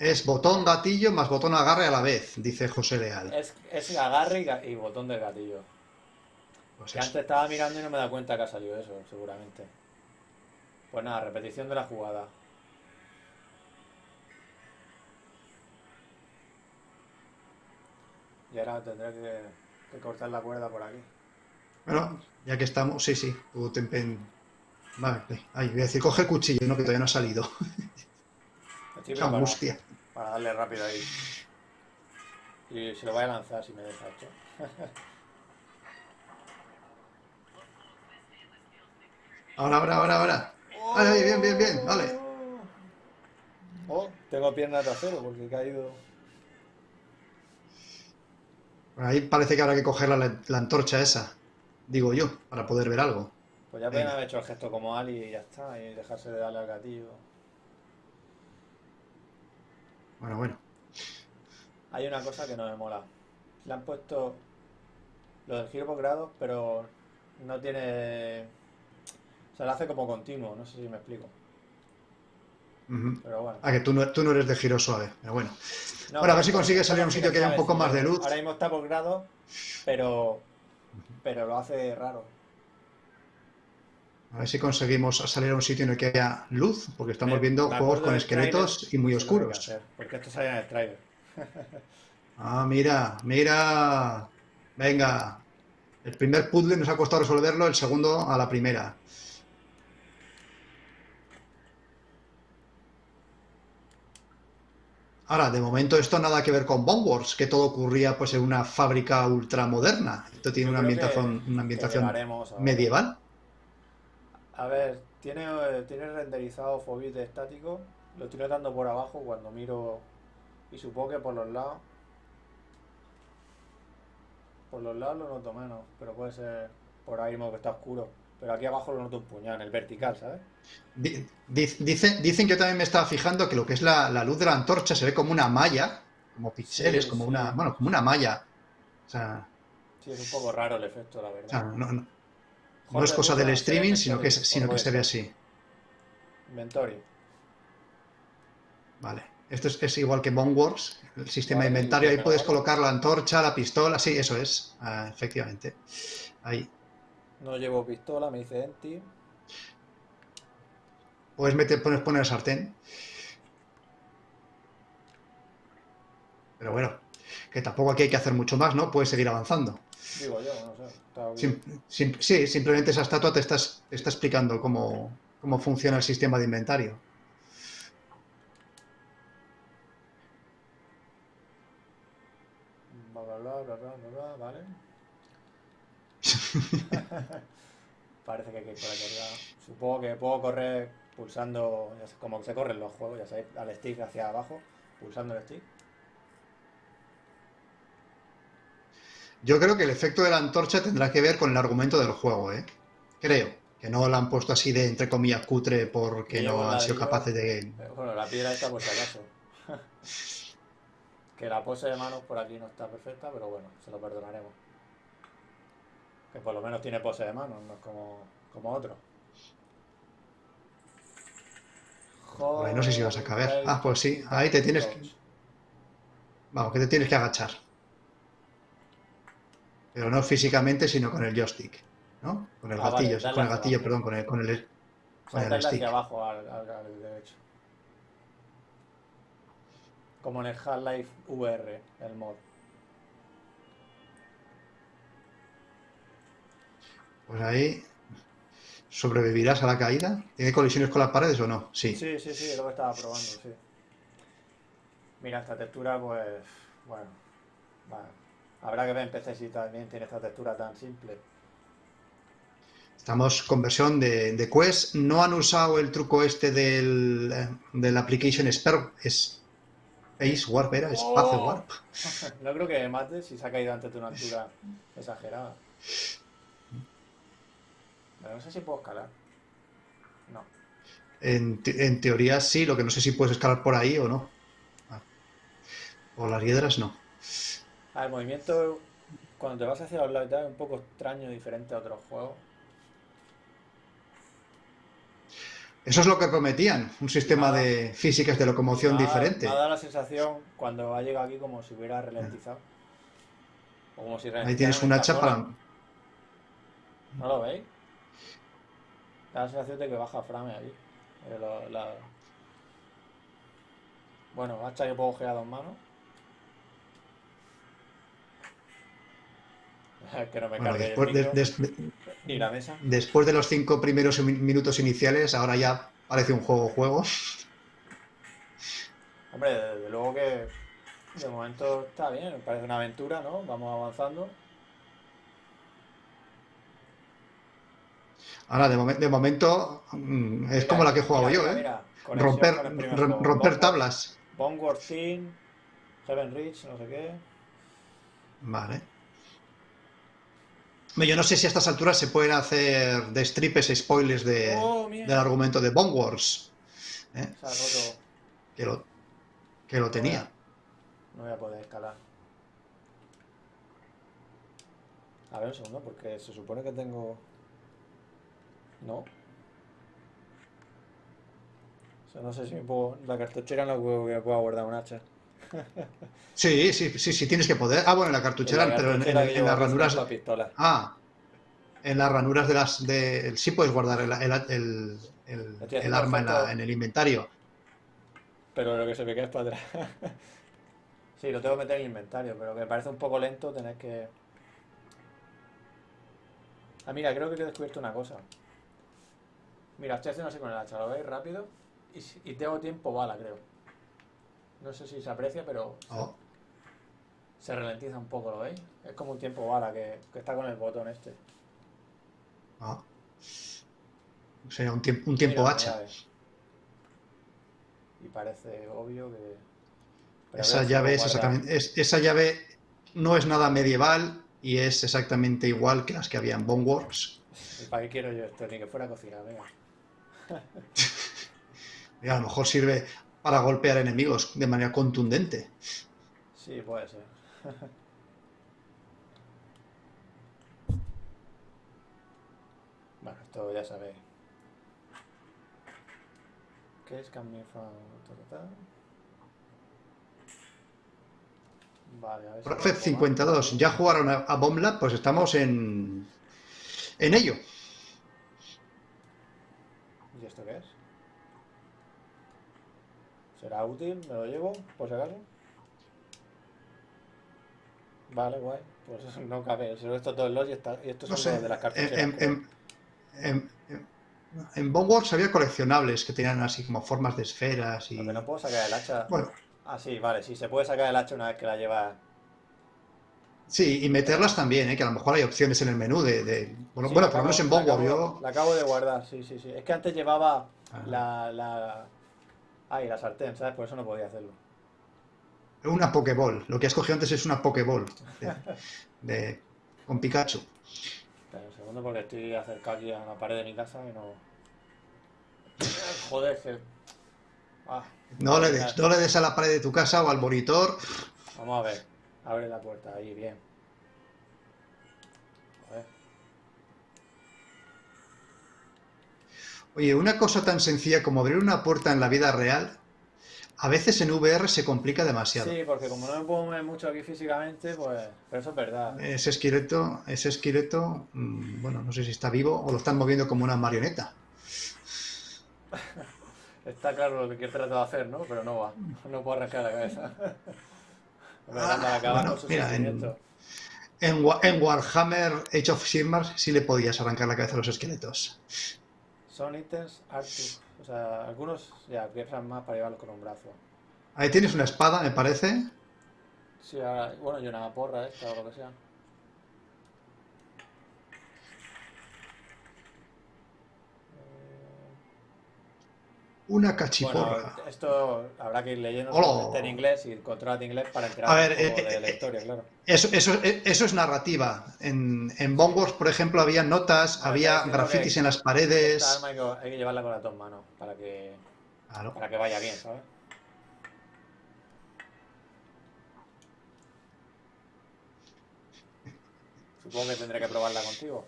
Speaker 2: Es botón gatillo más botón agarre a la vez, dice José Leal.
Speaker 1: Es, es agarre y, botón del gatillo.
Speaker 2: Pues
Speaker 1: Que
Speaker 2: eso.
Speaker 1: antes estaba mirando y no me da cuenta que ha salido eso, seguramente. Pues nada, repetición de la jugada. Y ahora tendré que, que cortar la cuerda por aquí.
Speaker 2: Bueno, ya que estamos, sí, sí. Tú te Vale, ay, voy a decir, coge el cuchillo, no, que todavía no ha salido. Angustia.
Speaker 1: Para darle rápido ahí. Y se lo voy a lanzar si me deja esto.
Speaker 2: Ahora, ahora, ahora, ahora. Vale, bien, bien, bien, vale.
Speaker 1: Oh, tengo pierna trasero porque he caído.
Speaker 2: Ahí parece que habrá que coger la, la antorcha esa, digo yo, para poder ver algo.
Speaker 1: Pues ya
Speaker 2: Venga.
Speaker 1: haber hecho el gesto como Ali y ya está, y dejarse de darle al gatillo.
Speaker 2: Bueno, bueno.
Speaker 1: Hay una cosa que no me mola. Le han puesto lo del giro por grados, pero no tiene. O sea, lo hace como continuo, no sé si me explico. Pero bueno.
Speaker 2: Ah, que tú no, tú no eres de giro suave, pero bueno.
Speaker 1: No,
Speaker 2: Bueno, a ver si consigues salir a un sitio que haya un poco más de luz.
Speaker 1: Ahora mismo está por grados, pero. Pero lo hace raro.
Speaker 2: A ver si conseguimos salir a un sitio en el que haya luz, porque estamos
Speaker 1: Me-
Speaker 2: viendo
Speaker 1: me
Speaker 2: juegos con esqueletos y muy oscuros.
Speaker 1: hacer, porque esto sale en el trailer. [laughs]
Speaker 2: Ah, mira, mira. Venga. El primer puzzle nos ha costado resolverlo, el segundo a la primera. Ahora, de momento esto nada que ver con Bone Wars, que todo ocurría pues en una fábrica ultramoderna. Esto tiene
Speaker 1: Yo
Speaker 2: una ambientación, una ambientación medieval.
Speaker 1: A ver, tiene, eh, tiene renderizado Fobit estático. Lo estoy notando por abajo cuando miro. Y supongo que por los lados. Por los lados lo noto menos, pero puede ser por ahí mismo que está oscuro. Pero aquí abajo lo noto un puñado, en el vertical, ¿sabes?
Speaker 2: Di- di- Dicen, dicen que yo también me estaba fijando que lo que es la, la luz de la antorcha se ve como una malla, como píxeles,
Speaker 1: Sí,
Speaker 2: como
Speaker 1: sí.
Speaker 2: una, bueno, como una malla. O sea,
Speaker 1: Sí, es un poco raro el efecto, la
Speaker 2: o sea,
Speaker 1: verdad.
Speaker 2: no, no- no es cosa del streaming, sino que, es- sino que se ve así.
Speaker 1: Inventory.
Speaker 2: Vale. Esto es, es igual que Bone Wars, el sistema de inventario. Ahí puedes colocar la antorcha, la pistola, sí, eso es, ah, efectivamente. Ahí.
Speaker 1: No llevo pistola, me dice Enti.
Speaker 2: Puedes meter, poner, poner el sartén. Pero bueno, que tampoco aquí hay que hacer mucho más, ¿no? Puedes seguir avanzando.
Speaker 1: Digo yo, no sé. está
Speaker 2: Sim-
Speaker 1: bien.
Speaker 2: sim- sí, simplemente esa estatua te, estás- te está explicando cómo, cómo funciona el sistema de inventario.
Speaker 1: Bla, bla, bla, bla, bla, vale. [laughs] Parece que hay que correr. Supongo que puedo correr pulsando, como se corren los juegos, ya sabéis, al stick hacia abajo, pulsando el stick.
Speaker 2: Yo creo que el efecto de la antorcha tendrá que ver con el argumento del juego, ¿eh? Creo. Que no la han puesto así de, entre comillas, cutre porque
Speaker 1: Que
Speaker 2: no han sido capaces de...
Speaker 1: Bueno, la piedra esta por si acaso. [laughs] Que la pose de manos por aquí no está perfecta, pero bueno, se lo perdonaremos. Que por lo menos tiene pose de manos, no es como, como otro.
Speaker 2: Ahí no sé si vas a caber. Ah, pues sí, ahí te tienes que... Vamos, que te tienes que agachar. Pero no físicamente, sino con el joystick, ¿no? Con el
Speaker 1: Ah,
Speaker 2: gatillo, con el gatillo,
Speaker 1: abajo.
Speaker 2: perdón, con el, con el, con el stick.
Speaker 1: hacia abajo al, al- al derecho. Como en el Half-Life VR, el mod.
Speaker 2: Pues ahí sobrevivirás a la caída. ¿Tiene colisiones con las paredes o no? Sí.
Speaker 1: Sí, sí, sí, es lo que estaba probando, sí. Mira, esta textura, pues, bueno, vale. Habrá que ver en PC si también tiene esta textura tan simple.
Speaker 2: Estamos con versión de, de Quest. No han usado el truco este del, del Application Spare- Space Warp, ¿era? Space
Speaker 1: ¡Oh!
Speaker 2: Warp. [laughs]
Speaker 1: No creo que mate si se ha caído antes de una altura exagerada. Pero no sé si puedo escalar. No.
Speaker 2: En, te- en teoría sí, lo que no sé si puedes escalar por ahí o no. Ah. O las hiedras no.
Speaker 1: Ah, el movimiento cuando te vas hacia los lados y tal, es un poco extraño, diferente a otros juegos.
Speaker 2: Eso es lo que prometían, un sistema
Speaker 1: Nada.
Speaker 2: de físicas de locomoción diferente.
Speaker 1: Me ha dado la sensación cuando ha llegado aquí como si hubiera ralentizado. Como si
Speaker 2: Ahí tienes
Speaker 1: en
Speaker 2: un
Speaker 1: esta
Speaker 2: hacha
Speaker 1: zona.
Speaker 2: para...
Speaker 1: ¿No lo veis? Da la sensación de que baja frame ahí. Eh, la- Bueno, hacha que puedo girar dos manos. [laughs] que no me
Speaker 2: Bueno,
Speaker 1: cargue
Speaker 2: después
Speaker 1: el
Speaker 2: de,
Speaker 1: micro,
Speaker 2: des-
Speaker 1: ni la mesa.
Speaker 2: después de los cinco primeros min- minutos iniciales, ahora ya parece un juego-juego.
Speaker 1: Hombre, desde luego que de momento está bien, me parece una aventura, ¿no? Vamos avanzando.
Speaker 2: Ahora, de, momen- de momento, mm, es
Speaker 1: Mira,
Speaker 2: como la que he jugado
Speaker 1: mira,
Speaker 2: yo, ¿eh?
Speaker 1: mira,
Speaker 2: Romper,
Speaker 1: juego.
Speaker 2: romper
Speaker 1: Boneward-
Speaker 2: tablas.
Speaker 1: Heaven Reach, no sé qué.
Speaker 2: Vale. Yo no sé si a estas alturas se pueden hacer de stripes spoilers de,
Speaker 1: ¡Oh,
Speaker 2: del argumento de Bone Wars, ¿eh?
Speaker 1: Roto.
Speaker 2: que, lo, que lo tenía.
Speaker 1: No voy a poder escalar. A ver un segundo, porque se supone que tengo... No. O sea, no sé si me puedo... La cartuchera no que me pueda guardar un hacha.
Speaker 2: Sí, sí, sí, sí, tienes que poder. Ah, bueno, en la cartuchera,
Speaker 1: La
Speaker 2: pero en,
Speaker 1: cartuchera
Speaker 2: en- en las ranuras.
Speaker 1: una pistola.
Speaker 2: Ah, en las ranuras de las. De, sí puedes guardar el, el, el- el- arma en, la- en el inventario.
Speaker 1: Pero lo que se me queda es para atrás. [laughs] sí, lo tengo que meter en el inventario, pero que me parece un poco lento tener que... Ah, mira, creo que he descubierto una cosa. Mira, estoy haciendo así con el hacha, ¿lo veis rápido? Y, y tengo tiempo bala, creo. No sé si se aprecia, pero
Speaker 2: Oh,
Speaker 1: se ralentiza un poco, ¿lo veis? Es como un tiempo bala que, que está con el botón este.
Speaker 2: oh. O sea, un, tiemp- un tiempo
Speaker 1: Mira,
Speaker 2: hacha.
Speaker 1: ves. Y parece obvio que... pero
Speaker 2: Esa llave es exactamente. es- esa llave no es nada medieval y es exactamente igual que las que había en Bone Wars.
Speaker 1: ¿Y para qué quiero yo esto? Ni que fuera a cocinar, venga. [laughs]
Speaker 2: Y a lo mejor sirve para golpear enemigos de manera contundente.
Speaker 1: Sí, puede ser. [laughs] Bueno, esto ya sabéis. ¿Qué es ta? Vale, a ver si puedo
Speaker 2: 52, ¿ya jugaron a, a Bomb Lab? Pues estamos en, en ello.
Speaker 1: ¿Y esto qué es? ¿Será útil? ¿Me lo llevo? Por si acaso. Vale, guay. Pues [laughs] no cabe. Solo esto todo el lot y, está, y esto
Speaker 2: No sé,
Speaker 1: de las cartucheras.
Speaker 2: en, en, en, en- en Bone Wars había coleccionables que tenían así como formas de esferas y...
Speaker 1: Que no puedo sacar el hacha.
Speaker 2: Bueno,
Speaker 1: Ah, sí, vale, sí, se puede sacar el hacha una vez que la lleva.
Speaker 2: sí, y meterlas también, ¿eh? que a lo mejor hay opciones en el menú de... de- bueno,
Speaker 1: Sí,
Speaker 2: bueno, por lo menos en Bone
Speaker 1: la
Speaker 2: Wars
Speaker 1: acabo-
Speaker 2: yo...
Speaker 1: La acabo de guardar, sí, sí, sí. Es que antes llevaba
Speaker 2: Ah.
Speaker 1: la, la. Ay, la sartén, ¿sabes? Por eso no podía hacerlo.
Speaker 2: Una Pokéball. Lo que has cogido antes es una Pokéball. De, de- con Pikachu.
Speaker 1: Espera un segundo porque estoy acercado aquí a la pared de mi casa y no. Joder, que. Ah,
Speaker 2: No le des, no le des a la pared de tu casa o al monitor
Speaker 1: Vamos a ver. Abre la puerta, ahí, bien.
Speaker 2: Oye, una cosa tan sencilla como abrir una puerta en la vida real, a veces en VR se complica demasiado.
Speaker 1: Sí, porque como no me puedo mover mucho aquí físicamente, pues... Pero eso es verdad.
Speaker 2: Ese esqueleto, ese esqueleto, mm, bueno, no sé si está vivo o lo están moviendo como una marioneta. [laughs]
Speaker 1: Está claro lo que quiere tratar de hacer, ¿no? Pero no va. No puedo arrancar la cabeza. [laughs]
Speaker 2: Ah, bueno, mira, en- en Warhammer Age of Sigmar sí le podías arrancar la cabeza a los esqueletos.
Speaker 1: Son ítems Arctic. O sea, algunos ya piensan más para llevarlos con un brazo.
Speaker 2: Ahí tienes una espada, me parece.
Speaker 1: Sí, ahora, bueno, y una porra esta o lo que sea.
Speaker 2: Una
Speaker 1: Bueno,
Speaker 2: cachiporra.
Speaker 1: esto habrá que ir leyendo en inglés y controlar inglés para enterar
Speaker 2: A ver,
Speaker 1: un poco
Speaker 2: eh,
Speaker 1: de la
Speaker 2: eh,
Speaker 1: historia, claro.
Speaker 2: Eso, eso, eso es narrativa. En, en Bone Wars, por ejemplo, había notas, había grafitis en las
Speaker 1: Esta
Speaker 2: paredes.
Speaker 1: arma hay que, hay que llevarla con las dos manos para que,
Speaker 2: Claro.
Speaker 1: para que vaya bien, ¿sabes? Supongo que tendré que probarla contigo.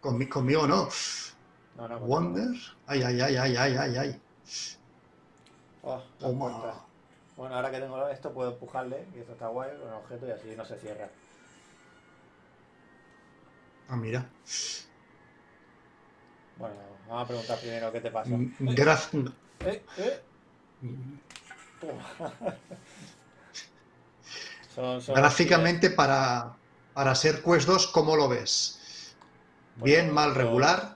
Speaker 2: Conmi- conmigo no.
Speaker 1: No.
Speaker 2: Wonder. Ay, ay, ay, ay, ay, ay, ay.
Speaker 1: Oh,
Speaker 2: Toma.
Speaker 1: Bueno, ahora que tengo esto puedo empujarle y esto está guay con el objeto y así no se cierra.
Speaker 2: Ah, mira.
Speaker 1: Bueno, vamos a preguntar primero qué te pasa.
Speaker 2: Mm, Gra-
Speaker 1: Eh, eh. [laughs] Son- son-
Speaker 2: Gráficamente, para, para ser Quest 2, ¿cómo lo ves? ¿Bien, mal, regular?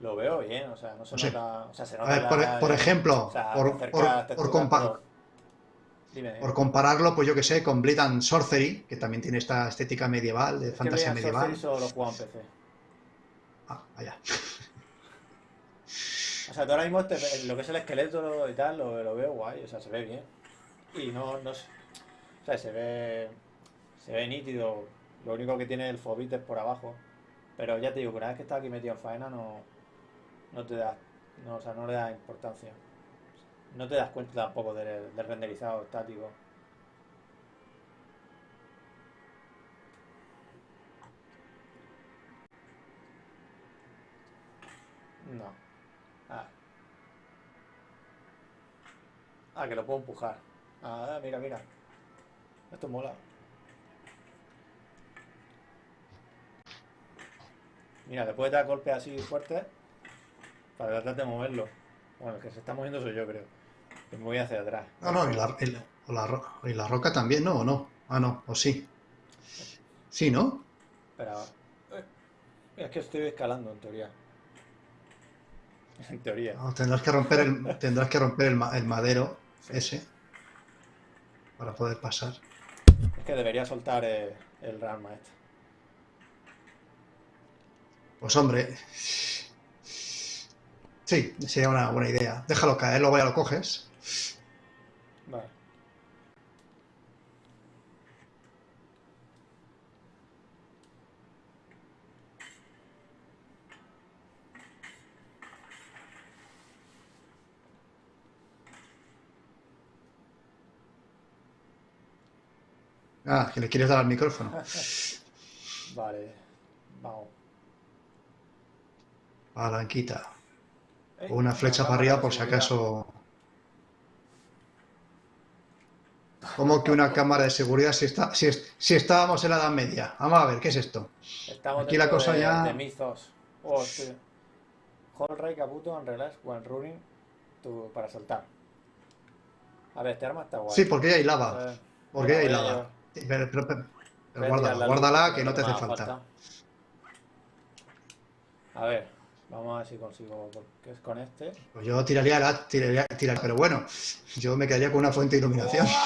Speaker 1: Lo veo bien, o sea, no se
Speaker 2: No sé.
Speaker 1: nota. O sea, se
Speaker 2: A
Speaker 1: nota
Speaker 2: ver, por,
Speaker 1: la-
Speaker 2: por ejemplo,
Speaker 1: o sea,
Speaker 2: por, por- por
Speaker 1: Dime, dime.
Speaker 2: compararlo, pues yo que sé, con Bleed and Sorcery, que también tiene esta estética medieval, de
Speaker 1: Es que
Speaker 2: fantasía
Speaker 1: Blade and
Speaker 2: medieval.
Speaker 1: Sorcery solo lo juego en PC.
Speaker 2: Ah, vaya.
Speaker 1: O sea, tú ahora mismo te- lo que es el esqueleto y tal, lo, lo veo guay, o sea, se ve bien. Y no, no es- o sea, se ve, se ve nítido. Lo único que tiene el fobit es por abajo. Pero ya te digo, que una vez que estás aquí metido en faena no, no te das, no, o sea, no le das importancia. No te das cuenta tampoco del, renderizado estático. No. Ah. Ah, que lo puedo empujar. Ah, mira, mira. Esto mola. Mira, le puedes dar golpes así fuertes para tratar de moverlo. Bueno, el que se está moviendo soy yo, creo. Me voy hacia atrás.
Speaker 2: No, no, y la, y la- o la ro- y la roca también, ¿no? ¿O no? Ah, no, o sí. Sí, ¿no?
Speaker 1: Espera. eh, Es que estoy escalando, en teoría. En teoría.
Speaker 2: No, tendrás que romper el, tendrás que romper el, ma- el madero ese para poder pasar.
Speaker 1: Es que debería soltar eh, el Ralma este.
Speaker 2: Pues hombre, sí, sería una buena idea. Déjalo caer, luego ya lo coges.
Speaker 1: Vale.
Speaker 2: Ah, que le quieres dar al micrófono. [laughs]
Speaker 1: Vale. Vamos.
Speaker 2: Palanquita. O una flecha para arriba por si acaso. ¿Cómo que una cámara de seguridad si, está, si, es- si estábamos en la Edad Media? Vamos a ver, ¿qué es esto?
Speaker 1: Estamos
Speaker 2: Aquí la cosa
Speaker 1: de,
Speaker 2: ya-
Speaker 1: de Mythos. Oh, sí. Hold Kabuto and relax when running to- para saltar. A ver, este arma está guay.
Speaker 2: Sí, porque ahí hay lava. Porque ahí hay lava. Pero, pero- pero- pero guárdala, guárdala que no te hace
Speaker 1: haga
Speaker 2: falta.
Speaker 1: A ver, vamos a ver si consigo. Porque es con este.
Speaker 2: Pues yo tiraría la, tiraría, tiraría- pero bueno, yo me quedaría con una fuente de iluminación. [laughs]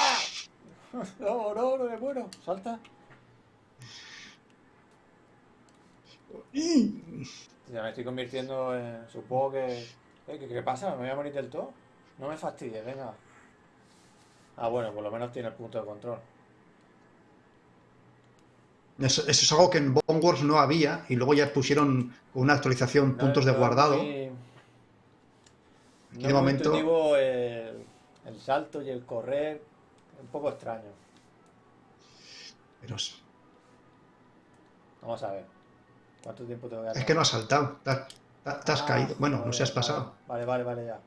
Speaker 1: No, no, no me muero. Salta. Ya me estoy convirtiendo en. Supongo que. Eh, ¿qué, qué pasa? ¿Me voy a morir del todo? No me fastidies, venga. Ah, bueno, por lo menos tiene el punto de control.
Speaker 2: Eso, eso es algo que en Bone Wars no había y luego ya pusieron con una actualización
Speaker 1: No
Speaker 2: puntos de guardado.
Speaker 1: muy- no
Speaker 2: de momento-
Speaker 1: el, el salto y el correr, un poco extraño.
Speaker 2: Pero
Speaker 1: Vamos a ver. ¿Cuánto tiempo tengo que hacer?
Speaker 2: Es que no has saltado. Te, has
Speaker 1: Ah,
Speaker 2: caído. Bueno, no se has pasado.
Speaker 1: Vale, vale, vale, ya.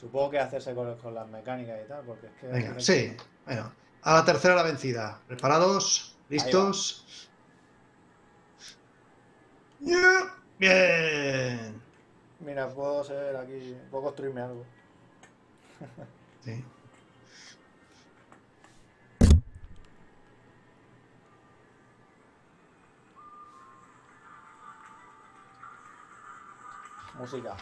Speaker 1: Supongo que hacerse con, con las mecánicas y tal, porque es que...
Speaker 2: Venga, sí. Bueno, a la tercera la vencida. ¿Preparados? ¿Listos? Yeah. Bien.
Speaker 1: Mira, puedo ser aquí, puedo construirme algo.
Speaker 2: Sí.
Speaker 1: Música.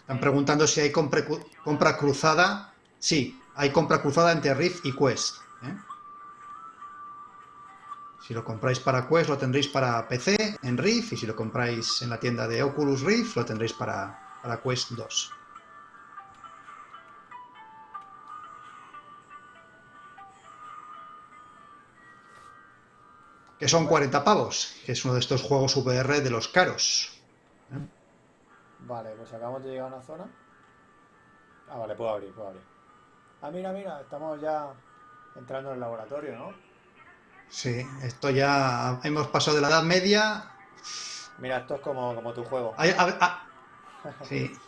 Speaker 2: Están preguntando si hay compra cruzada. Sí, hay compra cruzada entre Rift y Quest. ¿eh? Si lo compráis para Quest lo tendréis para PC en Rift y si lo compráis en la tienda de Oculus Rift lo tendréis para, para Quest 2. Que son 40 pavos, que es uno de estos juegos VR de los caros.
Speaker 1: Vale, pues acabamos de llegar a una zona. Ah, vale, puedo abrir, puedo abrir. Ah, mira, mira, estamos ya entrando en el laboratorio, ¿no?
Speaker 2: Sí, esto ya hemos pasado de la Edad Media.
Speaker 1: Mira, esto es como, como tu juego.
Speaker 2: Ahí- a- a- sí,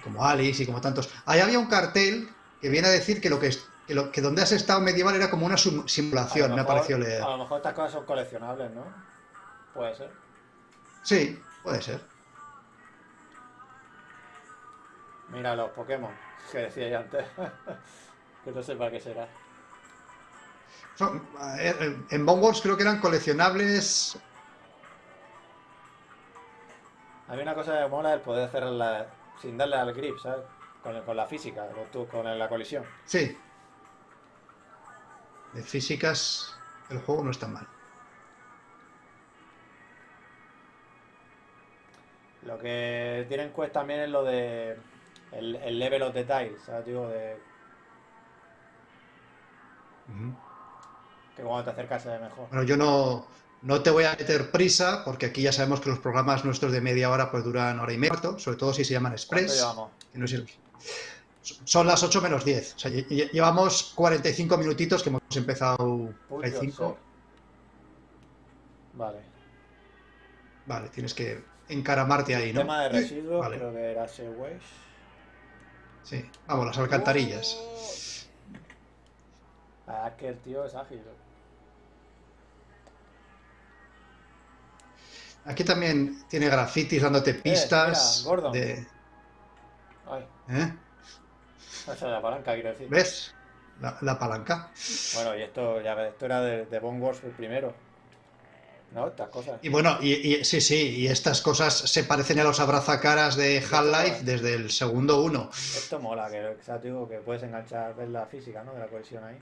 Speaker 2: como Alice y como tantos. Ahí había un cartel que viene a decir que lo que, es- que, lo, que donde has estado medieval era como una simulación, me ha parecido leer.
Speaker 1: A lo mejor estas cosas son coleccionables, ¿no? Puede ser.
Speaker 2: Sí, puede ser.
Speaker 1: Mira los Pokémon que decía yo antes. [laughs] que no sé para qué será.
Speaker 2: Son- a ver, en Boneworks creo que eran coleccionables.
Speaker 1: Hay una cosa que mola el poder hacerla sin darle al grip, ¿sabes? Con, el- con la física, con, tu- con la colisión.
Speaker 2: Sí. De físicas, el juego no está mal.
Speaker 1: Lo que tiene en cuenta también es lo de el, el level of detail, ¿sabes? Digo, de Que cuando te acercas se ve mejor.
Speaker 2: Bueno, yo no, no te voy a meter prisa, porque aquí ya sabemos que los programas nuestros de media hora pues duran hora y media, sobre todo si se llaman
Speaker 1: ¿Cuánto
Speaker 2: Express.
Speaker 1: llevamos?
Speaker 2: que no es- Son las 8 menos 10. O sea, lle- lle- llevamos 45 minutitos que hemos empezado
Speaker 1: Uy,
Speaker 2: 45.
Speaker 1: Dios, Vale.
Speaker 2: Vale, tienes que encaramarte ahí, ¿no?
Speaker 1: Tema de residuos,
Speaker 2: Vale.
Speaker 1: creo que era Segway.
Speaker 2: Sí, vamos, las alcantarillas.
Speaker 1: Ah, es que el tío es ágil.
Speaker 2: Aquí también tiene grafitis dándote pistas.
Speaker 1: mira,
Speaker 2: de,
Speaker 1: Ay,
Speaker 2: ¿eh?
Speaker 1: esa es la palanca, quiero decir.
Speaker 2: ¿Ves? La, la palanca.
Speaker 1: Bueno, y esto, ya ves, esto era de, de Bone Wars el primero. ¿No? Estas cosas.
Speaker 2: Y bueno, y, y- sí, sí, y estas cosas se parecen a los abrazacaras de Half-Life desde el segundo uno.
Speaker 1: Esto mola, que, que, ¿sabes? Digo, que puedes enganchar, ver la física, ¿no? De la cohesión ahí.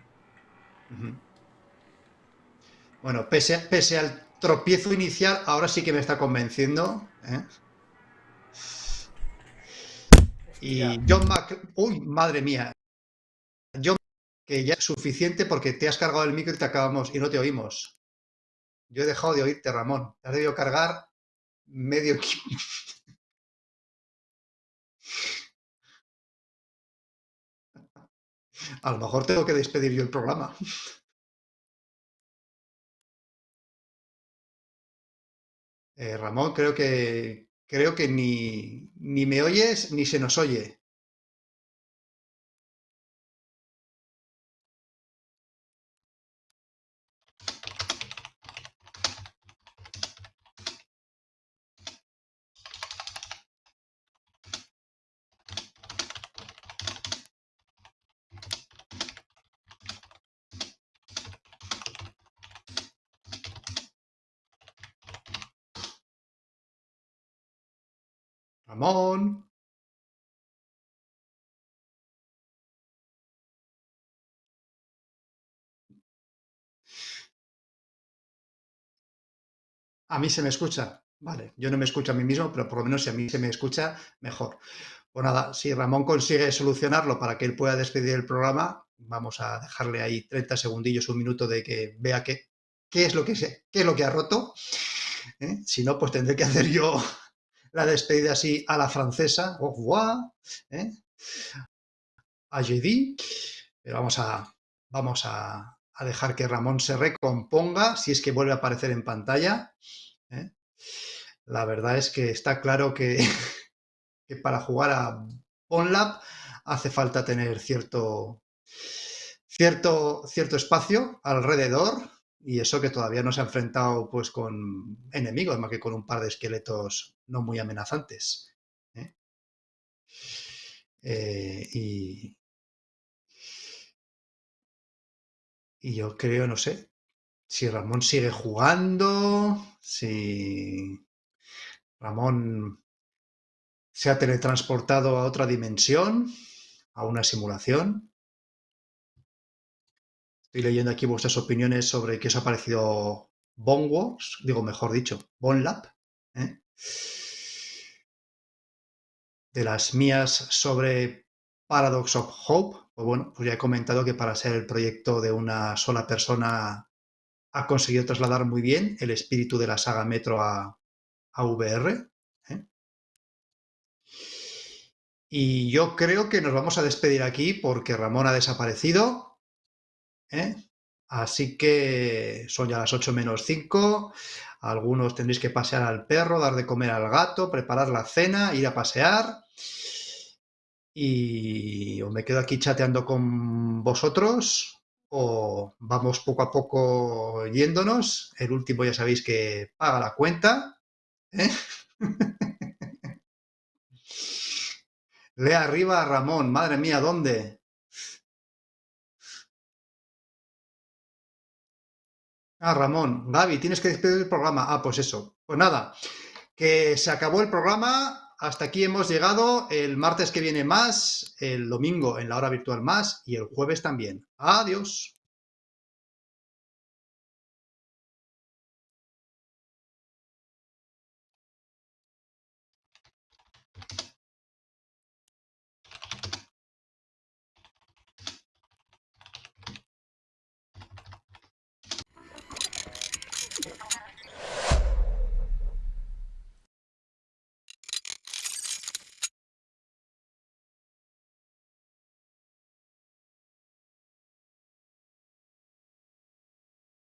Speaker 2: Bueno, pese, a- pese al tropiezo inicial, ahora sí que me está convenciendo. ¿eh? Y. John Mac... Uy, madre mía. John, que ya es suficiente porque te has cargado el micro y te acabamos y no te oímos. Yo he dejado de oírte, Ramón. Te has debido cargar medio [laughs] A lo mejor tengo que despedir yo el programa. Eh, Ramón, creo que creo que ni, ni me oyes ni se nos oye. Ramón. A mí se me escucha. Vale, yo no me escucho a mí mismo, pero por lo menos si a mí se me escucha, mejor. Pues nada, si Ramón consigue solucionarlo para que él pueda despedir el programa, vamos a dejarle ahí 30 segundillos, un minuto de que vea qué, qué, es, lo que qué es lo que ha roto. ¿eh? Si no, pues tendré que hacer yo la despedida así a la francesa, au revoir, ¿eh? a jeudi, pero vamos a, vamos a, dejar que Ramón se recomponga si es que vuelve a aparecer en pantalla. ¿eh? La verdad es que está claro que, [laughs] que para jugar a OnLab hace falta tener cierto, cierto, cierto espacio alrededor y eso que todavía no se ha enfrentado pues con enemigos, más que con un par de esqueletos no muy amenazantes. ¿eh? Eh, y, y yo creo, no sé, si Ramón sigue jugando, si Ramón se ha teletransportado a otra dimensión, a una simulación. Estoy leyendo aquí vuestras opiniones sobre qué os ha parecido Wars, digo mejor dicho, Bonlab. ¿eh? De las mías sobre Paradox of Hope, pues bueno, pues ya he comentado que para ser el proyecto de una sola persona ha conseguido trasladar muy bien el espíritu de la saga Metro a, a VR. ¿eh? Y yo creo que nos vamos a despedir aquí porque Ramón ha desaparecido. ¿Eh? Así que son ya las 8 menos 5. Algunos tendréis que pasear al perro, dar de comer al gato, preparar la cena, ir a pasear. Y o me quedo aquí chateando con vosotros o vamos poco a poco yéndonos. El último ya sabéis que paga la cuenta. ¿eh? [laughs] Lea arriba Ramón. Madre mía, ¿dónde? Ah, Ramón. Gaby, tienes que despedir el programa. Ah, pues eso. Pues nada, que se acabó el programa. Hasta aquí hemos llegado. El martes que viene más, el domingo en la hora virtual más y el jueves también. Adiós.